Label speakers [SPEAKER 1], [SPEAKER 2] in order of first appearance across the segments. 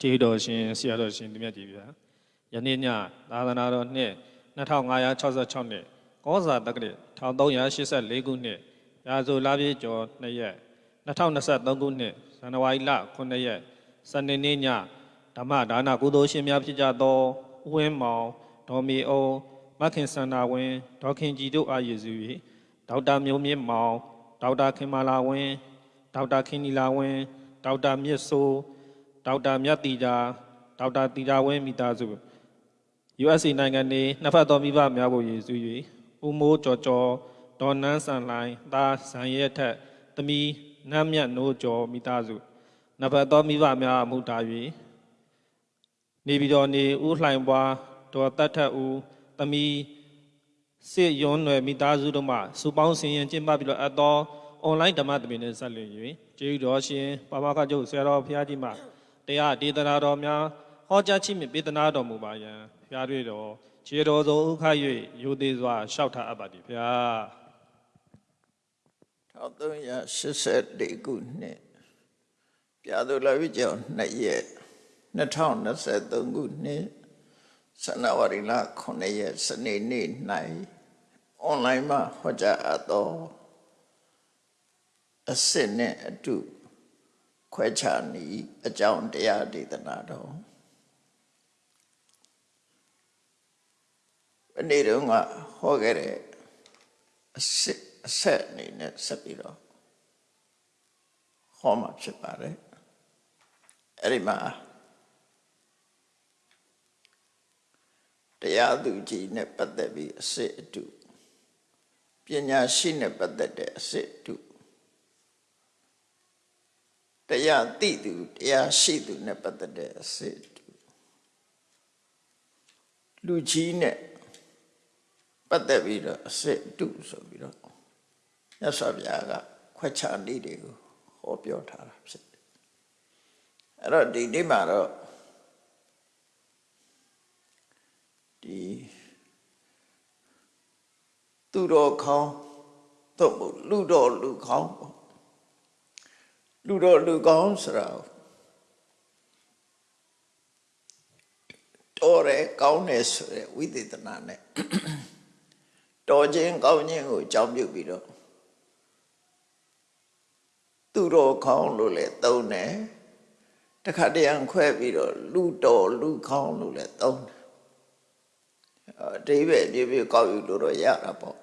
[SPEAKER 1] ကျေးတော်ရှင်ဆရာတော်ရှင်ဒီမြတ်ကြီးဗျာယနေ့ညသာသနာတော်နှစ်2566နှစ်ကောဇာတက္ကရာ1384ခုနှစ်ရာဇိုလပြည့်ကျော်2ရက်2023ခုနှစ်ဇန်နဝါရီလ9ရက်စနေနေ့ညဓမ္မဒါနကုသိုလ်ရှင်များဖြစ်ကြသောဥဝင်းမောင်ဒေါ်မီအောင်မခင်စန္ဒာဝင်းဒေါခင်ကြည်တို့အားရည်စူ၍ဒေါက်တာမျိုးမြင့်မောင်ဒေါက်တာခင်မာလာဝင်းဒေါက်တာခင်နီလာဝင်းဒေါက်တာမြင့်စိုး ဒေါက်တာမြတ်တီတာဒေါက်တာတီတာဝင်းမိသားစု USA နိုင်ငံနေနှစ်ဖက်သောမိဘများကိုရည်စူး၍ဦးမိုးကျော်ကျော်ဒေါ်နန်းဆန်လိုင်းသားဇန်ရဲထက်တမီနမ်းမြတ်နိုးကျော်မိသားစုနှစ်ဖက်သောမိဘများအမှုတာ၍နေပြည်တော်နေဦးလှိုင်ပွားဒေါ်တတ်ထက်ဦးတမီစစ်ရွန်းွယ်မိသားစုတို့မှစူပေါင်းစင်ရင်ကျင်းပပြီးတော့အပ်သောအွန်လိုင်းဓမ္မသဘင်နဲ့ဆက်လျင်၍ကျေးဇူးတော်ရှင်ပါမခကျုပ်ဆရာတော်ဘုရားကြီးမှ တရားဒေသနာတော်များဟောကြားခြင်းမြပေးသနာတော်မူပါယံဘုရားတွေ့တော်ခြေတော်ဆုံးဥခ၍ယူသေးစွာရှောက်ထားအပ်ပါသည်ဘုရား
[SPEAKER 2] 1384ခုနှစ်ပြာသူလာပြီကျော်2ရက်2023ခုနှစ်ဇန်နဝါရီလ9ရက်စနေနေ့၌အွန်လိုင်းမှာဟောကြားအပ်သောအစစ်နဲ့အတူ ခွဲခြားနေအကြောင်းတရားဒေသနာတော်ဒီနေ့တော့ကဟောခဲ့တဲ့အစစ်အဆက်အနေနဲ့ဆက်ပြီးတော့ဟောမှာဖြစ်ပါတယ်အဲ့ဒီမှာတရားသူကြီးနဲ့ပတ်သက်ပြီးအစစ်အတုပညာရှိနဲ့ပတ်သက်တဲ့အစစ်အတု တရားသိသူတရားရှိသူနဲ့ပတ်သက်တဲ့အစစ်အတုလူကြီးနဲ့ပတ်သက်ပြီးတော့အစစ်အတုဆိုပြီးတော့မြတ်စွာဘုရားကခွဲခြားနည်းတွေကိုဟောပြောထားတာဖြစ်တယ်အဲ့တော့ဒီနေ့မှာတော့ဒီသူတော်ခေါင်းတော့မဟုတ်လူတော်လူခေါင်းပေါ့ လူတော်လူခေါင်းဆိုတာတော်တယ်ကောင်းတယ်ဆိုတဲ့ဝိသေသနာနဲ့တော်ခြင်းကောင်းခြင်းကိုအကြောင်းပြုပြီးတော့သူတော်ခေါင်းလို့လည်းသုံးတယ်တခါတရံခွဲပြီးတော့လူတော်လူခေါင်းလို့လည်းသုံးတယ်အတိပဲပြေပြေကောက်ယူလို့တော့ရတာပေါ့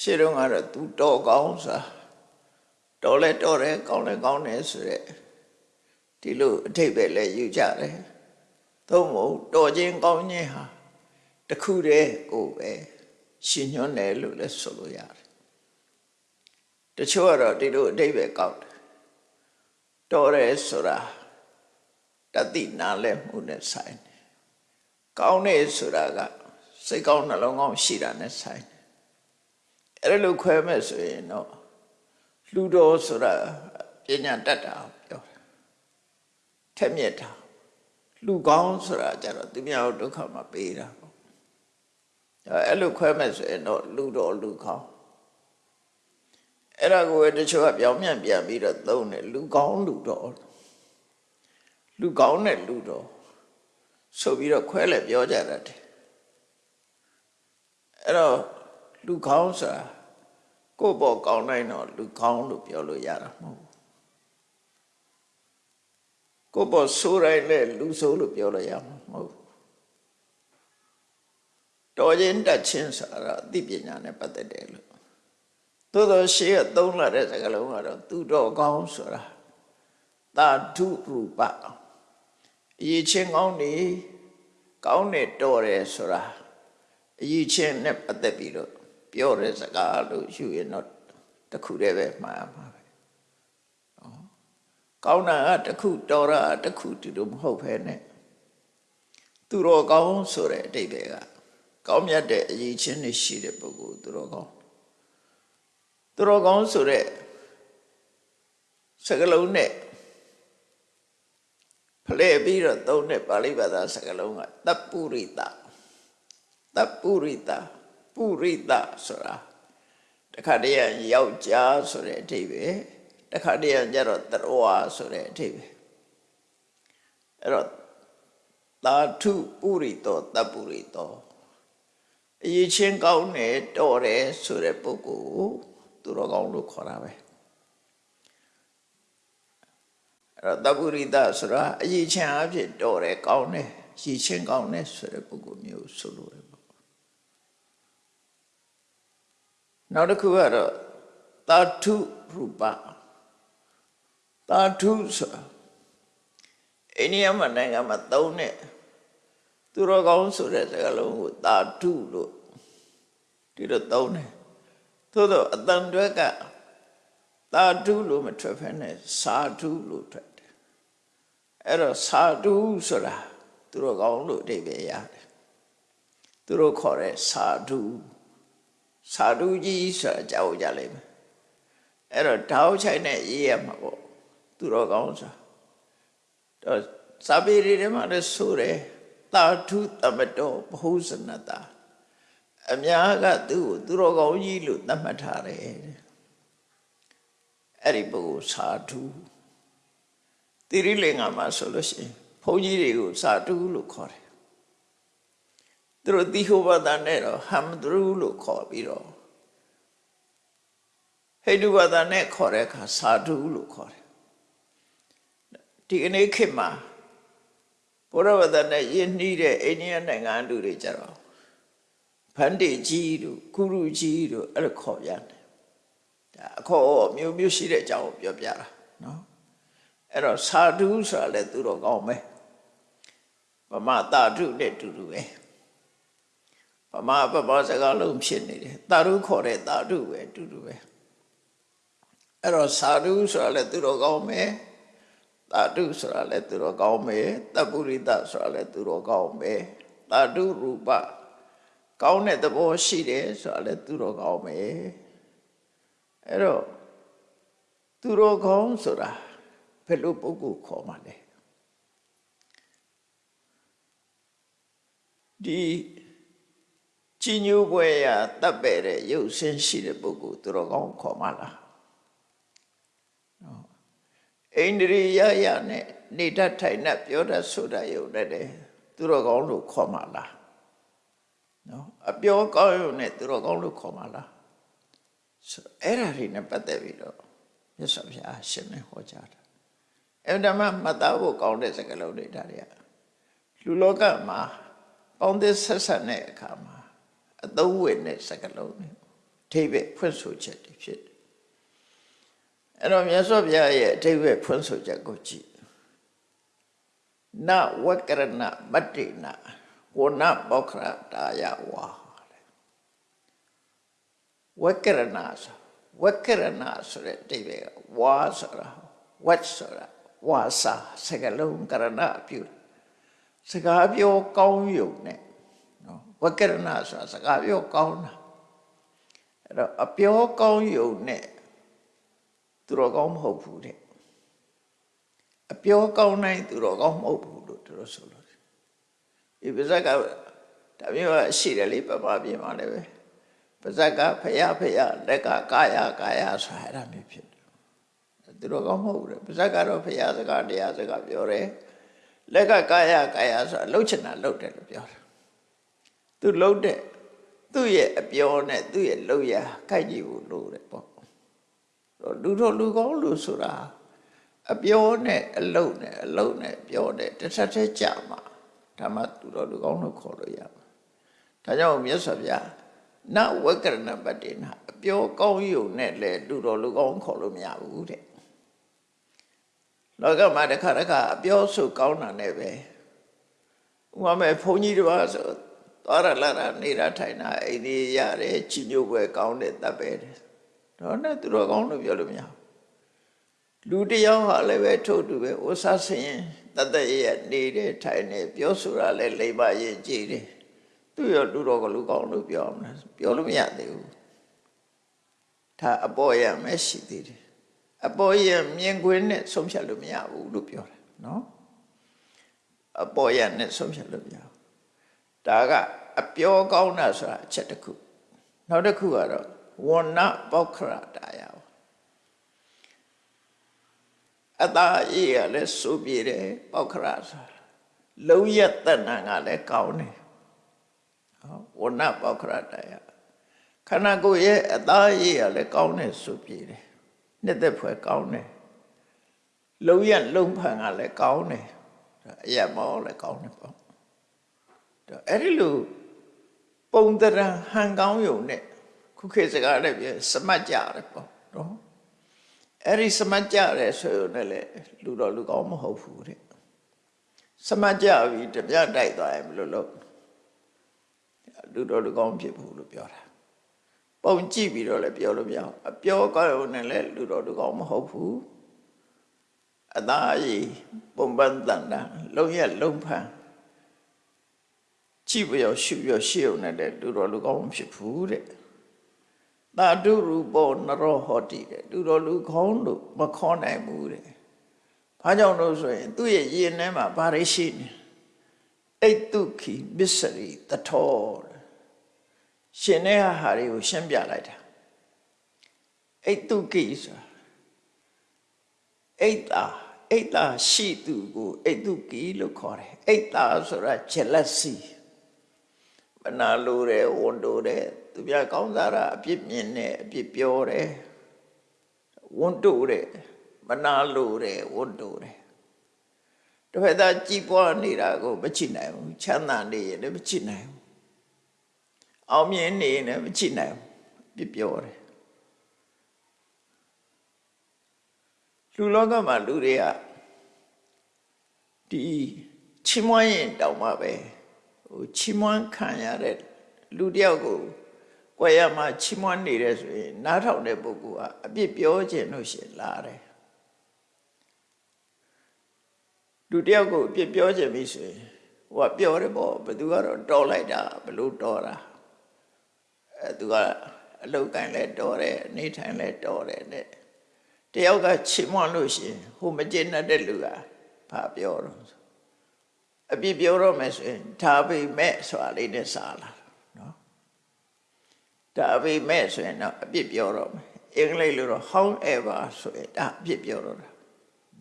[SPEAKER 2] ရှေ့တော့ကတော့သူတော်ကောင်းစာတော် လဲတော်တယ်ကောင်းလဲကောင်းတယ်ဆိုရက်ဒီလိုအထိပ္ပယ်လဲယူကြတယ်သို့မဟုတ်တော်ခြင်းကောင်းခြင်းဟာတခုတည်းကိုပဲရှင်ညွှန်းတယ်လို့လည်းဆိုလို့ရတယ်တချို့ကတော့ဒီလိုအတိပ္ပယ်ကောက်တယ်တော်တယ်ဆိုတာတတိနာလဲမှုနဲ့ဆိုင်တယ်ကောင်းတယ်ဆိုတာကစိတ်ကောင်းနှလုံးကောင်းရှိတာနဲ့ဆိုင်တယ်အဲ့လိုခွဲမဲ့ဆိုရင်တော့ လူတော်ဆိုတာပညာတတ်တာပြောတာထက်မြက်တာလူကောင်းဆိုတာကြတော့သူများဒုက္ခမပေးတာပေါ့အဲ့လိုခွဲမဲ့ဆိုရင်တော့လူတော်လူကောင်းအဲ့ဒါကိုတချို့ကပြောင်းပြန်ပြန်ပြီးတော့သုံးတယ်လူကောင်းလူတော်လူကောင်းနဲ့လူတော်ဆိုပြီးတော့ခွဲလဲပြောကြတတ်တယ်အဲ့တော့လူကောင်းဆိုတာ ကိုယ့်ဘောကောင်းတိုင်းတော့လူကောင်းလို့ပြောလို့ရတာမဟုတ်ဘူးကိုယ့်ဘောဆိုးတိုင်းလည်းလူဆိုးလို့ပြောလို့ရမှာမဟုတ်ဘူးတော်ခြင်းတက်ခြင်းဆိုတာအသိပညာနဲ့ပတ်သက်တယ်လို့သို့သောရှေးကသုံးလာတဲ့စကားလုံးကတော့သူတော်ကောင်းဆိုတာသာဓုရူပအရေးချင်းကောင်းနေကောင်းနေတော်တယ်ဆိုတာအရေးချင်းနဲ့ပတ်သက်ပြီးတော့ ပြောတဲ့စကားလို့ယူရင်တော့တခုတည်းပဲမှားမှာပဲနော်ကောင်းတာကတခုတော်တာတခုတူတူမဟုတ်ဘဲနဲ့သူတော်ကောင်းဆိုတဲ့အတိတ်ပဲကကောင်းမြတ်တဲ့အရေးချင်းတွေရှိတဲ့ပုဂ္ဂိုလ်သူတော်ကောင်းသူတော်ကောင်းဆိုတဲ့စကလုံးနဲ့ဖလဲပြီးတော့သုံးတဲ့ပါဠိဘာသာစကားလုံးကတပ်ပုရိတတပ်ပုရိတ ပုရိတဆိုတာတခါတည်းယောက်ျားဆိုတဲ့အဓိပ္ပာယ်တခါတည်းကျတော့တရဝဆိုတဲ့အဓိပ္ပာယ်အဲ့တော့သာထုပုရိတောတပ်ပုရိတောအရေးချင်းကောင်းတယ်တော်တယ်ဆိုတဲ့ပုဂ္ဂိုလ်ကိုသူတော်ကောင်းလို့ခေါ်တာပဲအဲ့တော့တပ်ပုရိတဆိုတာအရေးချင်းအဖြစ်တော်တယ်ကောင်းတယ်ရည်ချင်းကောင်းတယ်ဆိုတဲ့ပုဂ္ဂိုလ်မျိုးဆိုလို့ရပေါ့ နောက်တစ်ခုကတော့သာထုရူပသာထုဆိုတာအိန္ဒိယမှာနိုင်ငံမှာသုံးတဲ့သူတော်ကောင်းဆိုတဲ့စကားလုံးကိုသာထုလို့ဒီလိုသုံးတယ်သို့တော့အတန်တွက်ကသာထုလို့မထွက်ဖ ೇನೆ စာထုလို့ထွက်တယ်အဲ့တော့စာထုဆိုတာသူတော်ကောင်းလို့အဓိပ္ပာယ်ရတယ်သူတို့ခေါ်တဲ့စာထု စာထုကြီးဆိုတာကြောက်ကြလိမ့်မယ်အဲ့တော့ဓာတ်ချိုင်နဲ့ရေးရမှာပေါ့သူတော်ကောင်းဆိုတာတော့စာပေတွေထဲမှာလည်းဆိုတယ်တာထုတမတောဘဟုဇနတာအများကသူ့ကိုသူတော်ကောင်းကြီးလို့သတ်မှတ်ထားတယ်တဲ့အဲ့ဒီပုဂ္ဂိုလ်စာထုတိရိလင်္ကာမှာဆိုလို့ရှိရင်ဘုန်းကြီးတွေကိုစာထုလို့ခေါ်တယ် သူတို့တိဟောဘတာနဲ့တော့ဟမ်ဒရူလို့ခေါ်ပြီးတော့ဟိန္ဒူဘာသာနဲ့ခေါ်တဲ့အခါစာထုလို့ခေါ်တယ်ဒီကနေ့ခေတ်မှာဘုရားဘာသာနဲ့ယဉ်နှီးတဲ့အိန္ဒိယနိုင်ငံလူတွေကြတော့ဖန်တေကြီးတို့ကုရုကြီးတို့အဲ့လိုခေါ်ရတယ်ဒါအခေါ်မျိုးမျိုးရှိတဲ့အကြောင်းကိုပြောပြတာနော်အဲ့တော့စာထုဆိုတာလည်းသူတော်ကောင်းပဲဗမာတာထုနဲ့တူတူပဲ ဗမာပပစကားလုံးဖြစ်နေတယ်တာထုခေါ်တဲ့တာထုပဲတူတူပဲအဲ့တော့စာထုဆိုတာလည်းသူတော်ကောင်းပဲတာတုဆိုတာလည်းသူတော်ကောင်းပဲတပ်ပုရိသဆိုတာလည်းသူတော်ကောင်းပဲတာတုရူပကောင်းတဲ့သဘောရှိတယ်ဆိုတာလည်းသူတော်ကောင်းပဲအဲ့တော့သူတော်ကောင်းဆိုတာဘယ်လိုပုဂ္ဂိုလ်ခေါ်မှာလဲဒီ ကြီးညိုပွဲရတပ်ပဲ့တဲ့ရုပ်ဆင်းရှိတဲ့ပုဂ္ဂိုလ်သူတော်ကောင်းခေါ်မှာလားအိန္ဒြိယယနဲ့နေတတ်ထိုင်တတ်ပြောတတ်ဆိုတတ်ရုံနဲ့တည်းသူတော်ကောင်းလို့ခေါ်မှာလားနော်အပြောကောင်းရုံနဲ့သူတော်ကောင်းလို့ခေါ်မှာလားဆိုအဲ့ဒါတွေနဲ့ပတ်သက်ပြီးတော့မြတ်စွာဘုရားရှင်းနေဟောကြားတာအဲ့ဒါမှမသားဖို့ကောင်းတဲ့စကားလုံးတွေဒါတွေကလူလောကမှာပေါင်းသစ်ဆက်ဆက်တဲ့အခါမှာ အသုံးဝင်တဲ့စကားလုံးတွေအထိပ္ပယ်ဖွင့်ဆိုချက်တွေဖြစ်တယ်အဲ့တော့မြတ်စွာဘုရားရဲ့အထိပ္ပယ်ဖွင့်ဆိုချက်ကိုကြည့်နဝကရဏမတ္တိနဝနပောခရတာယဝါဝကရဏဆိုဝကရဏဆိုတဲ့အတိပ္ပယ်ဝါဆိုတာဝတ်ဆိုတာဝါစာစကလုံးကရဏပြုစကားပြောကောင်းယုံနဲ့နော် ဝကရဏဆိုတာစကားပြောကောင်းတာအဲ့တော့အပြောကောင်းယုံနဲ့သူတော်ကောင်းမဟုတ်ဘူးတဲ့အပြောကောင်းတိုင်းသူတော်ကောင်းမဟုတ်ဘူးလို့သူတို့ဆိုလို့ဒီပါဇက်ကဒါမျိုးရှိတယ်လေပပပြင်မှာလည်းပဲပါဇက်ကဖယားဖယားလက်ကကာယကာယဆိုအဲ့ဒါမျိုးဖြစ်တယ်သူတော်ကောင်းမဟုတ်ဘူးတဲ့ပါဇက်ကတော့ဖယားစကားတရားစကားပြောတယ်လက်ကကာယကာယဆိုတာလှုပ်ချင်တာလှုပ်တယ်လို့ပြောတာ သူလှုပ်တဲ့သူ့ရဲ့အပြောနဲ့သူ့ရဲ့လှုပ်ရခိုက်ကြည့်ဖို့လို့တယ်ပေါ့လူတော်လူကောင်းလူဆိုတာအပြောနဲ့အလုံနဲ့အလုံနဲ့ပြောတဲ့တစ်ဆက်တည်းကြမှာဒါမှသူတော်လူကောင်းလို့ခေါ်လို့ရမှာဒါကြောင့်မြတ်စွာဘုရားနဝကရဏပတ္တိနာအပြောကောင်းယုံနဲ့လေလူတော်လူကောင်းခေါ်လို့မရဘူးတဲ့လောကမှာတစ်ခါတစ်ခါအပြောဆိုကောင်းတာနဲ့ပဲဥပမာဘုန်းကြီးတစ်ပါးဆို သွားရလာတာနေတာထိုင်တာအိဒီရတယ်ချီညို့ပွဲကောင်းတဲ့တပ်ပဲတဲ့တော့နဲ့သူတော်ကောင်းလို့ပြောလို့မရလူတယောက်ဟာလည်းပဲထို့တူပဲဥစားဆင်းတသက်ရနေတယ်ထိုင်နေပြောဆိုတာလည်းလိမ္မာရင်ကြည်တယ်သူရောလူတော်ကလူကောင်းလို့ပြောမလားပြောလို့မရသေးဘူးဒါအပေါ်ရမရှိသေးတယ်အပေါ်ရမြင်ကွင်းနဲ့ဆုံးဖြတ်လို့မရဘူးလို့ပြောတယ်နော်အပေါ်ရနဲ့ဆုံးဖြတ်လို့မရဘူး ဒါကအပြောကောင်းတာဆိုတာအချက်တစ်ခုနောက်တစ်ခုကတော့ဝဏပောခရတာယအတာအေးရလဲဆိုပြတယ်ပောခရဆိုတာလုံးရက်တဏ္ဏကလည်းကောင်းတယ်ဟောဝဏပေါခရတယခန္ဓာကိုယ်ရဲ့အသားရည်ကလည်းကောင်းတယ်ဆိုပြတယ်နှစ်သက်ဖွယ်ကောင်းတယ်လုံးရက်လုံးဖန်ကလည်းကောင်းတယ်အရက်မောလည်းကောင်းတယ်ပေါ့တော့ အဲ့ဒီလိုပုံတရံဟန်ကောင်းယုံနဲ့ခုခေတ်စကားလည်းပြစမတ်ကြတယ်ပေါ့နော်အဲ့ဒီစမတ်ကြတယ်ဆိုရင်လည်းလူတော်လူကောင်းမဟုတ်ဘူးတဲ့စမတ်ကြပြီတပြတိုက်သွားရင်ဘယ်လိုလုပ်လူတော်လူကောင်းဖြစ်ဘူးလို့ပြောတာပုံကြည့်ပြီးတော့လည်းပြောလို့မရအောင်အပြောကောင်းရုံနဲ့လည်းလူတော်လူကောင်းမဟုတ်ဘူးအသားရည်ပုံပန်းတန်တာလုံးရက်လုံးဖန် ကြည့်ပြောရှုပြောရှေ့ုံနဲ့လည်းလူတော်လူကောင်းမဖြစ်ဘူးတဲ့သာဓုရူပောနရောဟောတိတဲ့လူတော်လူကောင်းလို့မခေါ်နိုင်ဘူးတဲ့ဘာကြောင့်လို့ဆိုရင် သူ့ရဲ့ရင်ထဲမှာဘာတွေရှိနေအိတ်တုခိမစ္စရိတထောရှင်တဲ့ဟာတွေကိုရှင်းပြလိုက်တာအိတ်တုခိဆိုတာအိတ်တာအိတ်တာရှိသူကိုအိတ်တုခိလို့ခေါ်တယ်အိတ်တာဆိုတာ jealousy မနာလိုတယ်ဝန်တိုတယ်သူပြကောင်းစားတာအပြစ်မြင်တယ်အပြစ်ပြောတယ်ဝန်တိုတယ်မနာလိုတယ်ဝန်တိုတယ်တစ်ဖက်သားကြည်ပွားနေတာကိုမချစ်နိုင်ဘူးချမ်းသာနေရင်လည်းမချစ်နိုင်ဘူးအောင်မြင်နေရင်လည်းမချစ်နိုင်ဘူးပြပြောတယ်လူလောကမှာလူတွေကဒီချီးမွမ်းရင်တောင်မှပဲ ဟိုချီးမွမ်းခံရတဲ့လူတယောက်ကိုကိုယ်ရမှာချီးမွမ်းနေတယ်ဆိုရင်နားထောင်တဲ့ပုဂ္ဂိုလ်ကအပြစ်ပြောခြင်းလို့ရှိရင်လာတယ်လူတယောက်ကိုအပြစ်ပြောခြင်းပြီဆိုရင်ဟိုကပြောတယ်ပေါ့ဘယ်သူကတော့တော်လိုက်တာဘလို့တော်တာအဲသူကအလုတ်ကန်လဲတော်တယ်နေထိုင်လဲတော်တယ်တဲ့တယောက်ကချီးမွမ်းလို့ရှိရင်ဟိုမကျေနပ်တဲ့လူကဘာပြောတော့ အပြစ်ပြောတော့မယ်ဆိုရင်ဒါပေမဲ့ဆိုတာလေးနဲ့စားလာနော်ဒါပေမဲ့ဆိုရင်တော့အပြစ်ပြောတော့မယ်အင်္ဂလိပ်လိုတော့ however ဆိုရင်ဒါအပြစ်ပြောတော့တာ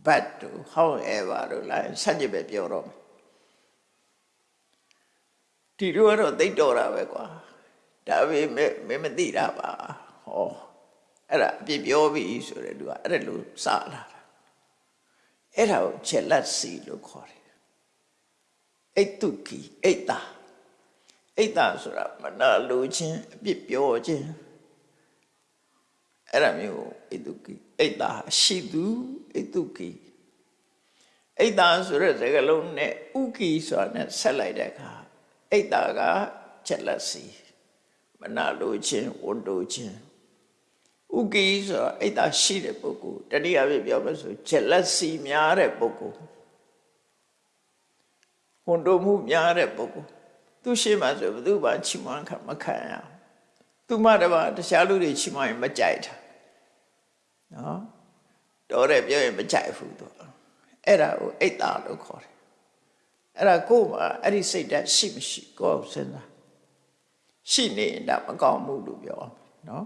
[SPEAKER 2] but to however လို့လိုက်ဆက်ကြည့်ပဲပြောတော့မယ်ဒီလိုကတော့သိတော့တာပဲကွာဒါပေမဲ့မင်းမသိတာပါဟောအဲ့ဒါအပြစ်ပြောပြီဆိုတဲ့သူကအဲ့ဒါလို့စလာတာအဲ့ဒါကိုချက်လက်စီလို့ခေါ်တယ် အိတ်တုကီအိတ်တာအိတ်တာဆိုတာမနာလိုခြင်းအပြစ်ပြောခြင်းအဲ့ဒါမျိုးအိတ်တုကီအိတ်တာရှိသူအိတ်တုကီအိတ်တာဆိုတဲ့စကားလုံးနဲ့ဥကီဆိုတာနဲ့ဆက်လိုက်တဲ့အခါအိတ်တာကချက်လက်စီမနာလိုခြင်းဝန်တိုခြင်းဥကီဆိုတာအိတ်တာရှိတဲ့ပုဂ္ဂိုလ်တတိယပြပြောမယ်ဆိုချက်လက်စီများတဲ့ပုဂ္ဂိုလ် ဝန်တိုမှုများတဲ့ပုဂ္ဂိုလ်သူရှိမှဆိုဘယ်သူမှချီးမွမ်းခံမခံရအောင်သူမှတပါတခြားလူတွေချီးမွမ်းရင်မကြိုက်တာနော်တော်တယ်ပြောရင်မကြိုက်ဘူးသူအဲ့ဒါကိုအိတ်တာလို့ခေါ်တယ်အဲ့ဒါကိုယ်မှာအဲ့ဒီစိတ်ဓာတ်ရှိမရှိကိုယ်စဉ်းစားရှိနေရင်ဒါမကောင်းဘူးလို့ပြောအောင်နော်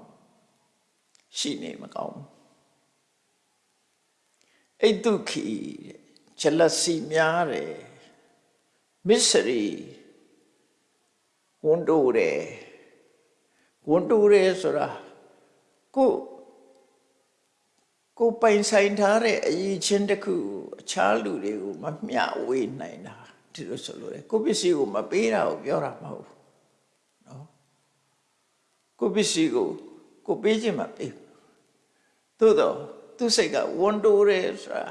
[SPEAKER 2] ရှိနေမကောင်းဘူးအိတ်ဒုက္ခိတဲ့ချက်လက်စီများတယ် မစ္စရိဝန်တိုတယ်ဝန်တိုတယ်ဆိုတာကိုကိုပိုင်ဆိုင်ထားတဲ့အရေးချင်းတစ်ခုအခြားလူတွေကိုမမျှဝေနိုင်တာဒီလိုဆိုလို့လေကိုပစ္စည်းကိုမပေးတာကိုပြောတာမဟုတ်ဘူးနော်ကိုပစ္စည်းကိုကိုပေးခြင်းမပေးသို့တော့သူစိတ်ကဝန်တိုတယ်ဆိုတာ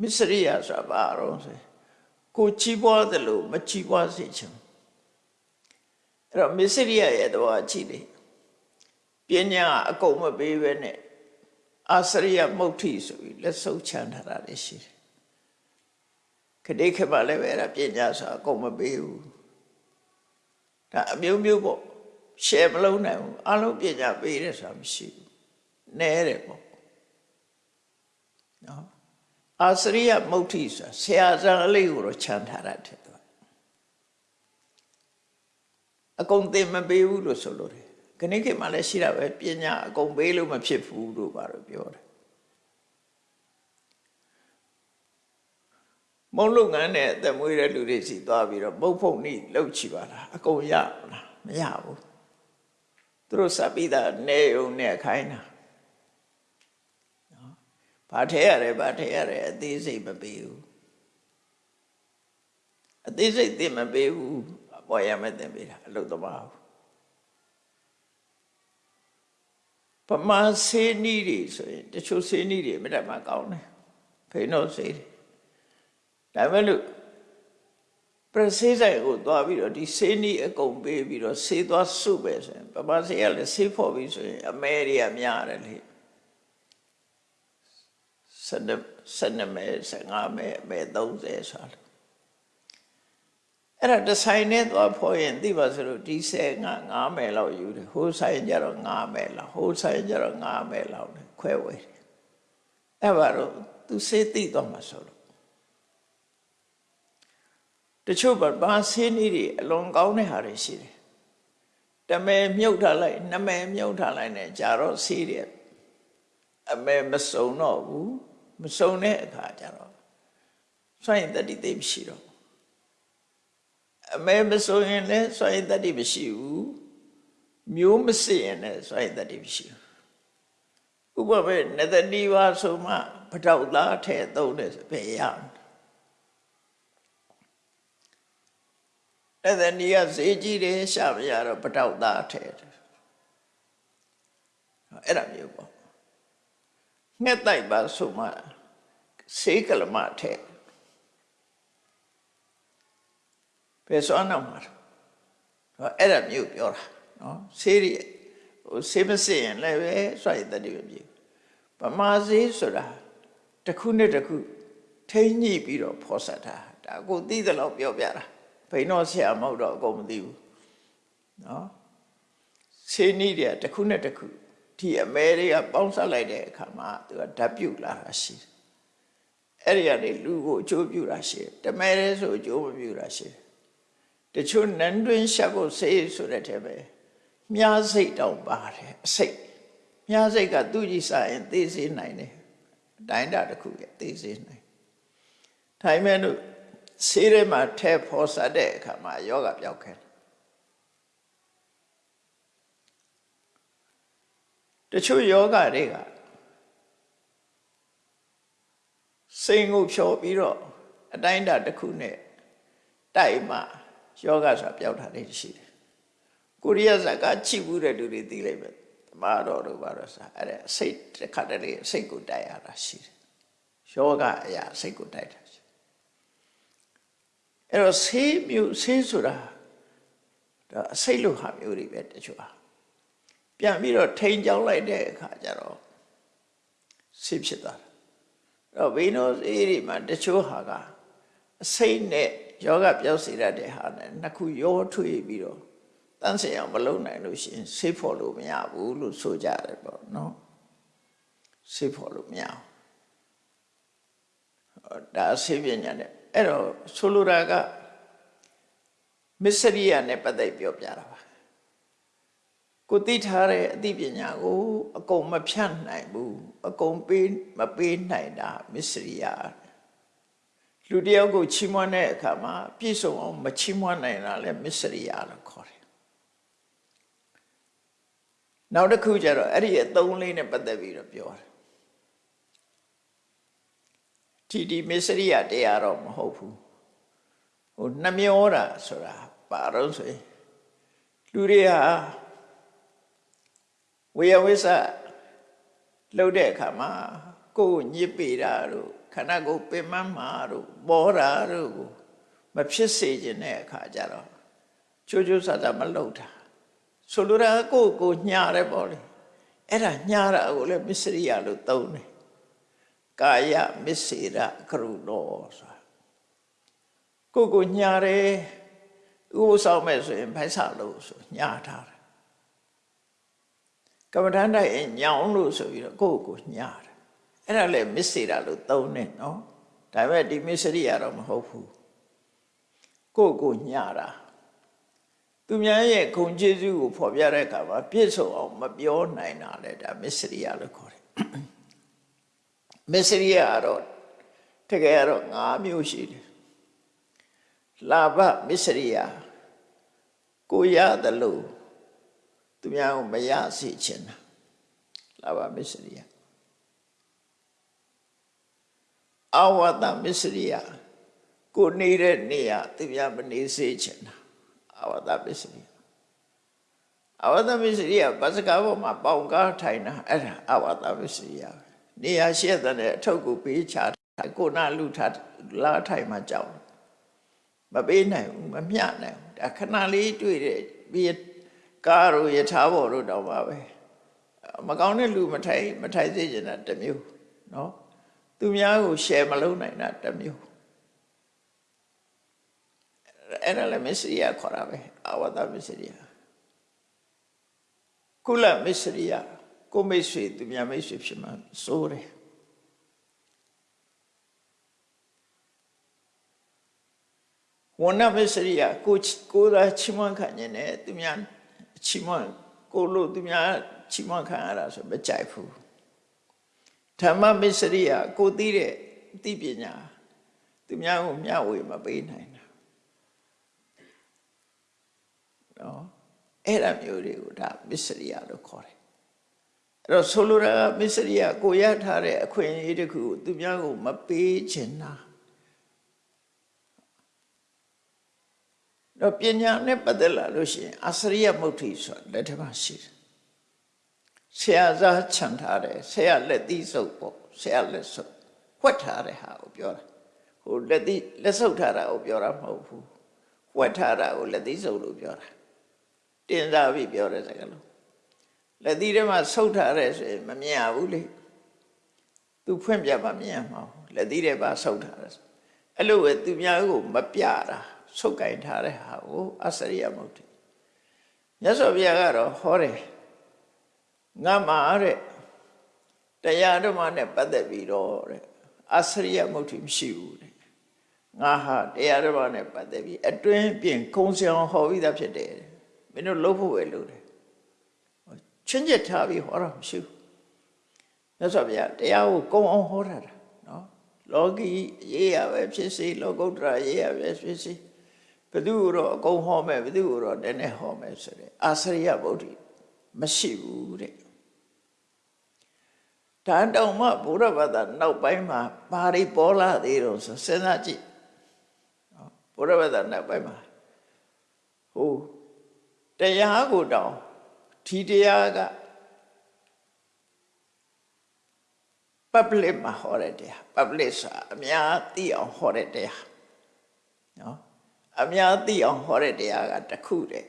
[SPEAKER 2] မစ္စရိယဆိုတာဘာတော့ဆို ကိုချီးပွားတယ်လို့မချီးပွားစေချင်အဲ့တော့မစ္စရိယရဲ့တဘောကြည့်လေပညာအကုန်မပေးဘဲနဲ့အာစရိယမုဋ္ဌိဆိုပြီးလက်ဆုပ်ချမ်းထားတာလည်းရှိတယ်ခတိခေပါလည်းပဲအဲ့ဒါပညာဆိုအကုန်မပေးဘူးဒါအမျိုးမျိုးပေါ့ရှယ်မလုံးနိုင်ဘူးအလုံးပညာပေးတယ်ဆိုတာမရှိဘူးနဲတယ်ပေါ့နော် အာစရိယမုဋ္ဌိဆိုတာဆရာဇန်အလေးကိုတော့ခြံထားတာတဲ့သူအကုန်သင်မပေးဘူးလို့ဆိုလို့တယ်ခဏခေတ်မှလည်းရှိတာပဲပညာအကုန်ပေးလို့မဖြစ်ဘူးလို့ပါတော့ပြောတယ်မုံလုပ်ငန်းနဲ့အသက်မွေးတဲ့လူတွေစီသွားပြီးတော့ပုတ်ဖုန်နိလှုပ်ချပါလားအကုန်ရလားမရဘူးသူတို့စပ်ပြီးသားနေုံနဲ့ခိုင်းတာနော် ဘာထဲရတယ်ဘာထဲရတယ်အသေးစိတ်မပေးဘူးအသေးစိတ်သိမပေးဘူးအပေါ်ရမဲ့တင်ပေးတာအလုပ်သမားဘူးပမာဆေးနီးတွေဆိုရင်တချို့ဆေးနီးတွေမြတ်မှာကောင်းတယ်ဖိနှုတ်ဆေးတွေဒါမဲ့လို့ပရဆေးဆိုင်ကိုသွားပြီးတော့ဒီဆေးနီးအကုန်ပေးပြီးတော့ဆေးသွားစုပဲဆိုရင်ပမာဆေးကလည်းဆေးဖို့ပြီးဆိုရင်အမဲတွေကများတယ်လေ စနစနမဲ15မဲမဲ30ဆိုလို့အဲ့ဒါဒီဇိုင်းနဲ့သွားဖို့ရင်သိပါစလို့ဒီဆယ်ငါ9မဲလောက်ယူတယ်ဟိုဆိုင်ကြတော့9မဲလောက်ဟိုဆိုင်ကြတော့9မဲလောက်နဲ့ခွဲဝေတယ်အဲ့ဘာလို့သူစေးသိတော့မှာဆိုလို့တချို့ဘာဆေးနည်းတွေအလွန်ကောင်းတဲ့ဟာတွေရှိတယ်တမဲမြုပ်ထားလိုက်နမဲမြုပ်ထားလိုက်နဲ့ကြာတော့ဆေးတွေအမဲမစုံတော့ဘူး မစုံတဲ့အခါကျတော့စွန့်ရင်တတိသိမရှိတော့အမဲမဆိုရင်လည်းစွန့်ရင်တတိမရှိဘူးမျိုးမစစ်ရင်လည်းစွန့်ရင်တတိမရှိဘူးဥပမာနတတိပါဆိုမှပထောက်သားထဲသုံးတယ်ဆိုပဲရမယ်အဲ့ဒါနီးကဈေးကြီးတယ်ရှာမရတော့ပထောက်သားထဲတယ်အဲ့ဒါမျိုးပေါ့ ငှက်တိုက်ပါဆိုမှစေးကလမထဲပဲစွမ်းတော့မှာတော့အဲ့ဒါမျိုးပြောတာနော်ဆေးရဟိုဆေးမစစ်ရင်လည်းပဲစွန့်ရတဲ့တည်းပဲပြေဗမာဆေးဆိုတာတစ်ခုနဲ့တစ်ခုထိမ့်ညှိပြီးတော့ဖော်ဆက်တာဒါကိုသိသလောက်ပြောပြတာဘိန်းတော့ဆရာမဟုတ်တော့အကုန်မသိဘူးနော်ဆေးနည်းတွေကတစ်ခုနဲ့တစ်ခု ဒီအမဲတွေကပေါင်းဆက်လိုက်တဲ့အခါမှာသူကဓာတ်ပြုတ်လာတာရှိတယ်အဲ့ဒီကနေလူကိုအကျိုးပြုတာရှိတယ်တမဲရဲဆိုအကျိုးမပြုတာရှိတယ်တချို့နန်းတွင်းရှက်ဖို့ဆေးဆိုတဲ့ထဲပဲမြားစိတ်တောင်ပါတယ်အစိတ်မြားစိတ်ကသူ့ကြည့်စားရင်သိစေနိုင်တယ်အတိုင်းတာတစ်ခုရဲ့သိစေနိုင်ထိုင်မဲ့လို့ဆေးထဲမှာထဲဖော်ဆက်တဲ့အခါမှာယောဂပြောက်ခဲတ ချို့ယောဂတွေကစိတ်ကိုဖြောပြီးတော့အတိုင်းတာတစ်ခုနဲ့တိုက်မှယောဂဆိုတာပျောက်တာလေးရှိတယ်ကိုရီးယားဇာကချိဘူးတဲ့လူတွေသိလိုက်ပဲတမတော်တို့ဘာလို့ဆိုအဲ့ဒါစိတ်တစ်ခါတည်းစိတ်ကိုတိုက်ရတာရှိတယ်ယောဂအရာစိတ်ကိုတိုက်တာရှိအဲ့တော့ဆေးမျိုးဆေးဆိုတာဒါအစိတ်လိုဟာမျိုးတွေပဲတချို့ဟာ ပြန်ပြီးတော့ထိန်ကြောင်းလိုက်တဲ့အခါကျတော့ဆေးဖြစ်သွားတာအဲ့တော့ဘိနောဆေးတွေမှာတချို့ဟာကအစိတ်နဲ့ယောဂပြောက်စေရတဲ့ဟာနဲ့နှစ်ခုရောထွေးပြီးတော့တန်းစင်အောင်မလုပ်နိုင်လို့ရှိရင်ဆေးဖို့လို့မရဘူးလို့ဆိုကြတယ်ပေါ့နော်ဆေးဖို့လို့မရဘူးဒါဆေးပညာနဲ့အဲ့တော့ဆိုလိုတာကမစ္စရိယနဲ့ပတ်သက်ပြောပြတာပါ ကိုသိထားတဲ့အသိပညာကိုအကုန်မဖြတ်နိုင်ဘူးအကုန်ပေးမပေးနိုင်တာမစ္စရိယလူတယောက်ကိုချီးမွမ်းတဲ့အခါမှာပြည့်စုံအောင်မချီးမွမ်းနိုင်တာလဲမစ္စရိယလို့ခေါ်တယ်နောက်တစ်ခုကျတော့အဲ့ဒီအသုံးလေးနဲ့ပတ်သက်ပြီးတော့ပြောတယ်ဒီဒီမစ္စရိယတရားတော့မဟုတ်ဘူးဟိုနှမျောတာဆိုတာပါတော့ဆိုရင်လူတွေဟာ ဝေယဝိသလှုပ်တဲ့အခါမှာကိုယ်ညစ်ပေတာတို့ခန္ဓာကိုယ်ပင်မမှာတို့ပေါ်တာတို့ကိုမဖြစ်စေခြင်းတဲ့အခါကျတော့ချိုးချိုးဆာဆာမလုပ်တာဆိုလိုတာကိုယ်ကိုညှာတယ်ပေါ့လေအဲ့ဒါညှာတာကိုလည်းမစ္စရိယလို့သုံးတယ်ကာယမစ္စေရကရုတော်ဆိုတာကိုယ်ကိုညှာတယ်ဥပဆောင်မဲ့ဆိုရင်ဖိုက်ဆလို့ဆိုညှာထားတယ် ကမ္မဋ္ဌာန်းတိုင်းညောင်းလို့ဆိုပြီးတော့ကိုယ့်ကိုညှာတယ်အဲ့ဒါလည်းမစ္စေတာလို့သုံးတယ်နော်ဒါပေမဲ့ဒီမစ္စရိယတော့မဟုတ်ဘူးကိုယ့်ကိုညှာတာသူများရဲ့ဂုဏ်ကျေးဇူးကိုဖော်ပြတဲ့အခါမှာပြည့်စုံအောင်မပြောနိုင်တာလေဒါမစ္စရိယလို့ခေါ်တယ်မစ္စရိယကတော့တကယ်ကတော့၅မျိုးရှိတယ်လာဘမစ္စရိယကိုရတယ်လို့ သူများကိုမရစေချင်တာလာဘမစ္စရိယအဝတ္တမစ္စရိယကိုနေတဲ့နေရာသူများမနေစေချင်တာအဝတ္တမစ္စရိယအဝတ္တမစ္စရိယဘစကားပေါ်မှာပေါင်ကားထိုင်တာအဲ့ဒါအဝတ္တမစ္စရိယပဲနေရာရှက်တဲ့အထုပ်ကိုပေးချတာကိုနာလူထားလာထိုင်မှကြောက်မပေးနိုင်ဘူးမမျှနိုင်ဘူးဒါခဏလေးတွေ့တဲ့ပြီး ကားတို့ယထာဘော်တို့တောင်ပါပဲမကောင်းတဲ့လူမထိုင်မထိုင်စေချင်တာတစ်မျိုးနော်သူများကို share မလုပ်နိုင်တာတစ်မျိုးအဲ့ဒါလည်းမစ္စရိယခေါ်တာပဲအဝတ္တမစ္စရိယကုလမစ္စရိယကိုမိတ်ဆွေသူများမိတ်ဆွေဖြစ်မှစိုးတယ်ဝဏမစ္စရိယကိုကိုယ်သာချီးမွမ်းခံနေတယ်သူများ ချီးမွမ်းကိုလို့သူများချီးမွမ်းခံရတာဆိုမကြိုက်ဘူးဓမ္မမစ္စရိယကိုသိတဲ့သိပညာသူများကိုမျှဝေမပေးနိုင်တာနော်အဲ့ဒါမျိုးတွေကိုဒါမစ္စရိယလို့ခေါ်တယ်အဲ့တော့ဆိုလိုတာကမစ္စရိယကိုရထားတဲ့အခွင့်အရေးတခုကိုသူများကိုမပေးချင်တာ တော့ပညာနဲ့ပတ်သက်လာလို့ရှိရင်အစရိယမုဋ္ဌိဆိုတာလက်ထက်မှာရှိတယ်ဆရာစားခြံထားတယ်ဆရာလက်သီးစုပ်ပေါ့ဆရာလက်စုပ်ဝှက်ထားတဲ့ဟာကိုပြောတာဟိုလက်သီးလက်စုပ်ထားတာကိုပြောတာမဟုတ်ဘူးဝှက်ထားတာကိုလက်သီးစုပ်လို့ပြောတာတင်စားပြီးပြောတဲ့စကားလုံးလက်သီးထဲမှာဆုပ်ထားတယ်ဆိုရင်မမြင်ရဘူးလေသူဖွင့်ပြပါမြင်ရမှာလက်သီးထဲမှာဆုပ်ထားတယ်အဲ့လိုပဲသူများကိုမပြတာ ဆုပ်ကင်ထားတဲ့ဟာကိုအစရိယမုတ်တိမြတ်စွာဘုရားကတော့ဟောတယ်ငါမှာတဲ့တရားဓမ္မနဲ့ပတ်သက်ပြီးတော့တဲ့အစရိယမုတ်တိမရှိဘူးတဲ့ငါဟာတရားဓမ္မနဲ့ပတ်သက်ပြီးအတွင်းပြင်ကုံစံဟောပြီးသားဖြစ်တယ်မင်းတို့လုပ်ဖို့ပဲလုပ်တယ်ချင်းချက်ထားပြီးဟောတာမရှိဘူးမြတ်စွာဘုရားတရားကိုကုံအောင်ဟောတာနော်လောကီရေးရပဲဖြစ်စေလောကုတ္တရာရေးရပဲဖြစ်စေ ဘယ်သူတော့အကုန်ဟောမယ်ဘယ်သူတော့တည်းနဲ့ဟောမယ်ဆိုတဲ့အာစရိယဗုဒ္ဓမရှိဘူးတဲ့ဒါတောင်မှဘုရားဘာသာနောက်ပိုင်းမှာဘာတွေပေါ်လာသေးတော့ဆိုစဉ်းစားကြည့်ဘုရားဘာသာနောက်ပိုင်းမှာဟိုတရားကိုတောင်ဒီတရားက public မှာဟောတဲ့တရား public ဆိုတာအများသိအောင်ဟောတဲ့တရားနော် အများသိအောင်ဟောတဲ့တရားကတစ်ခုတည်း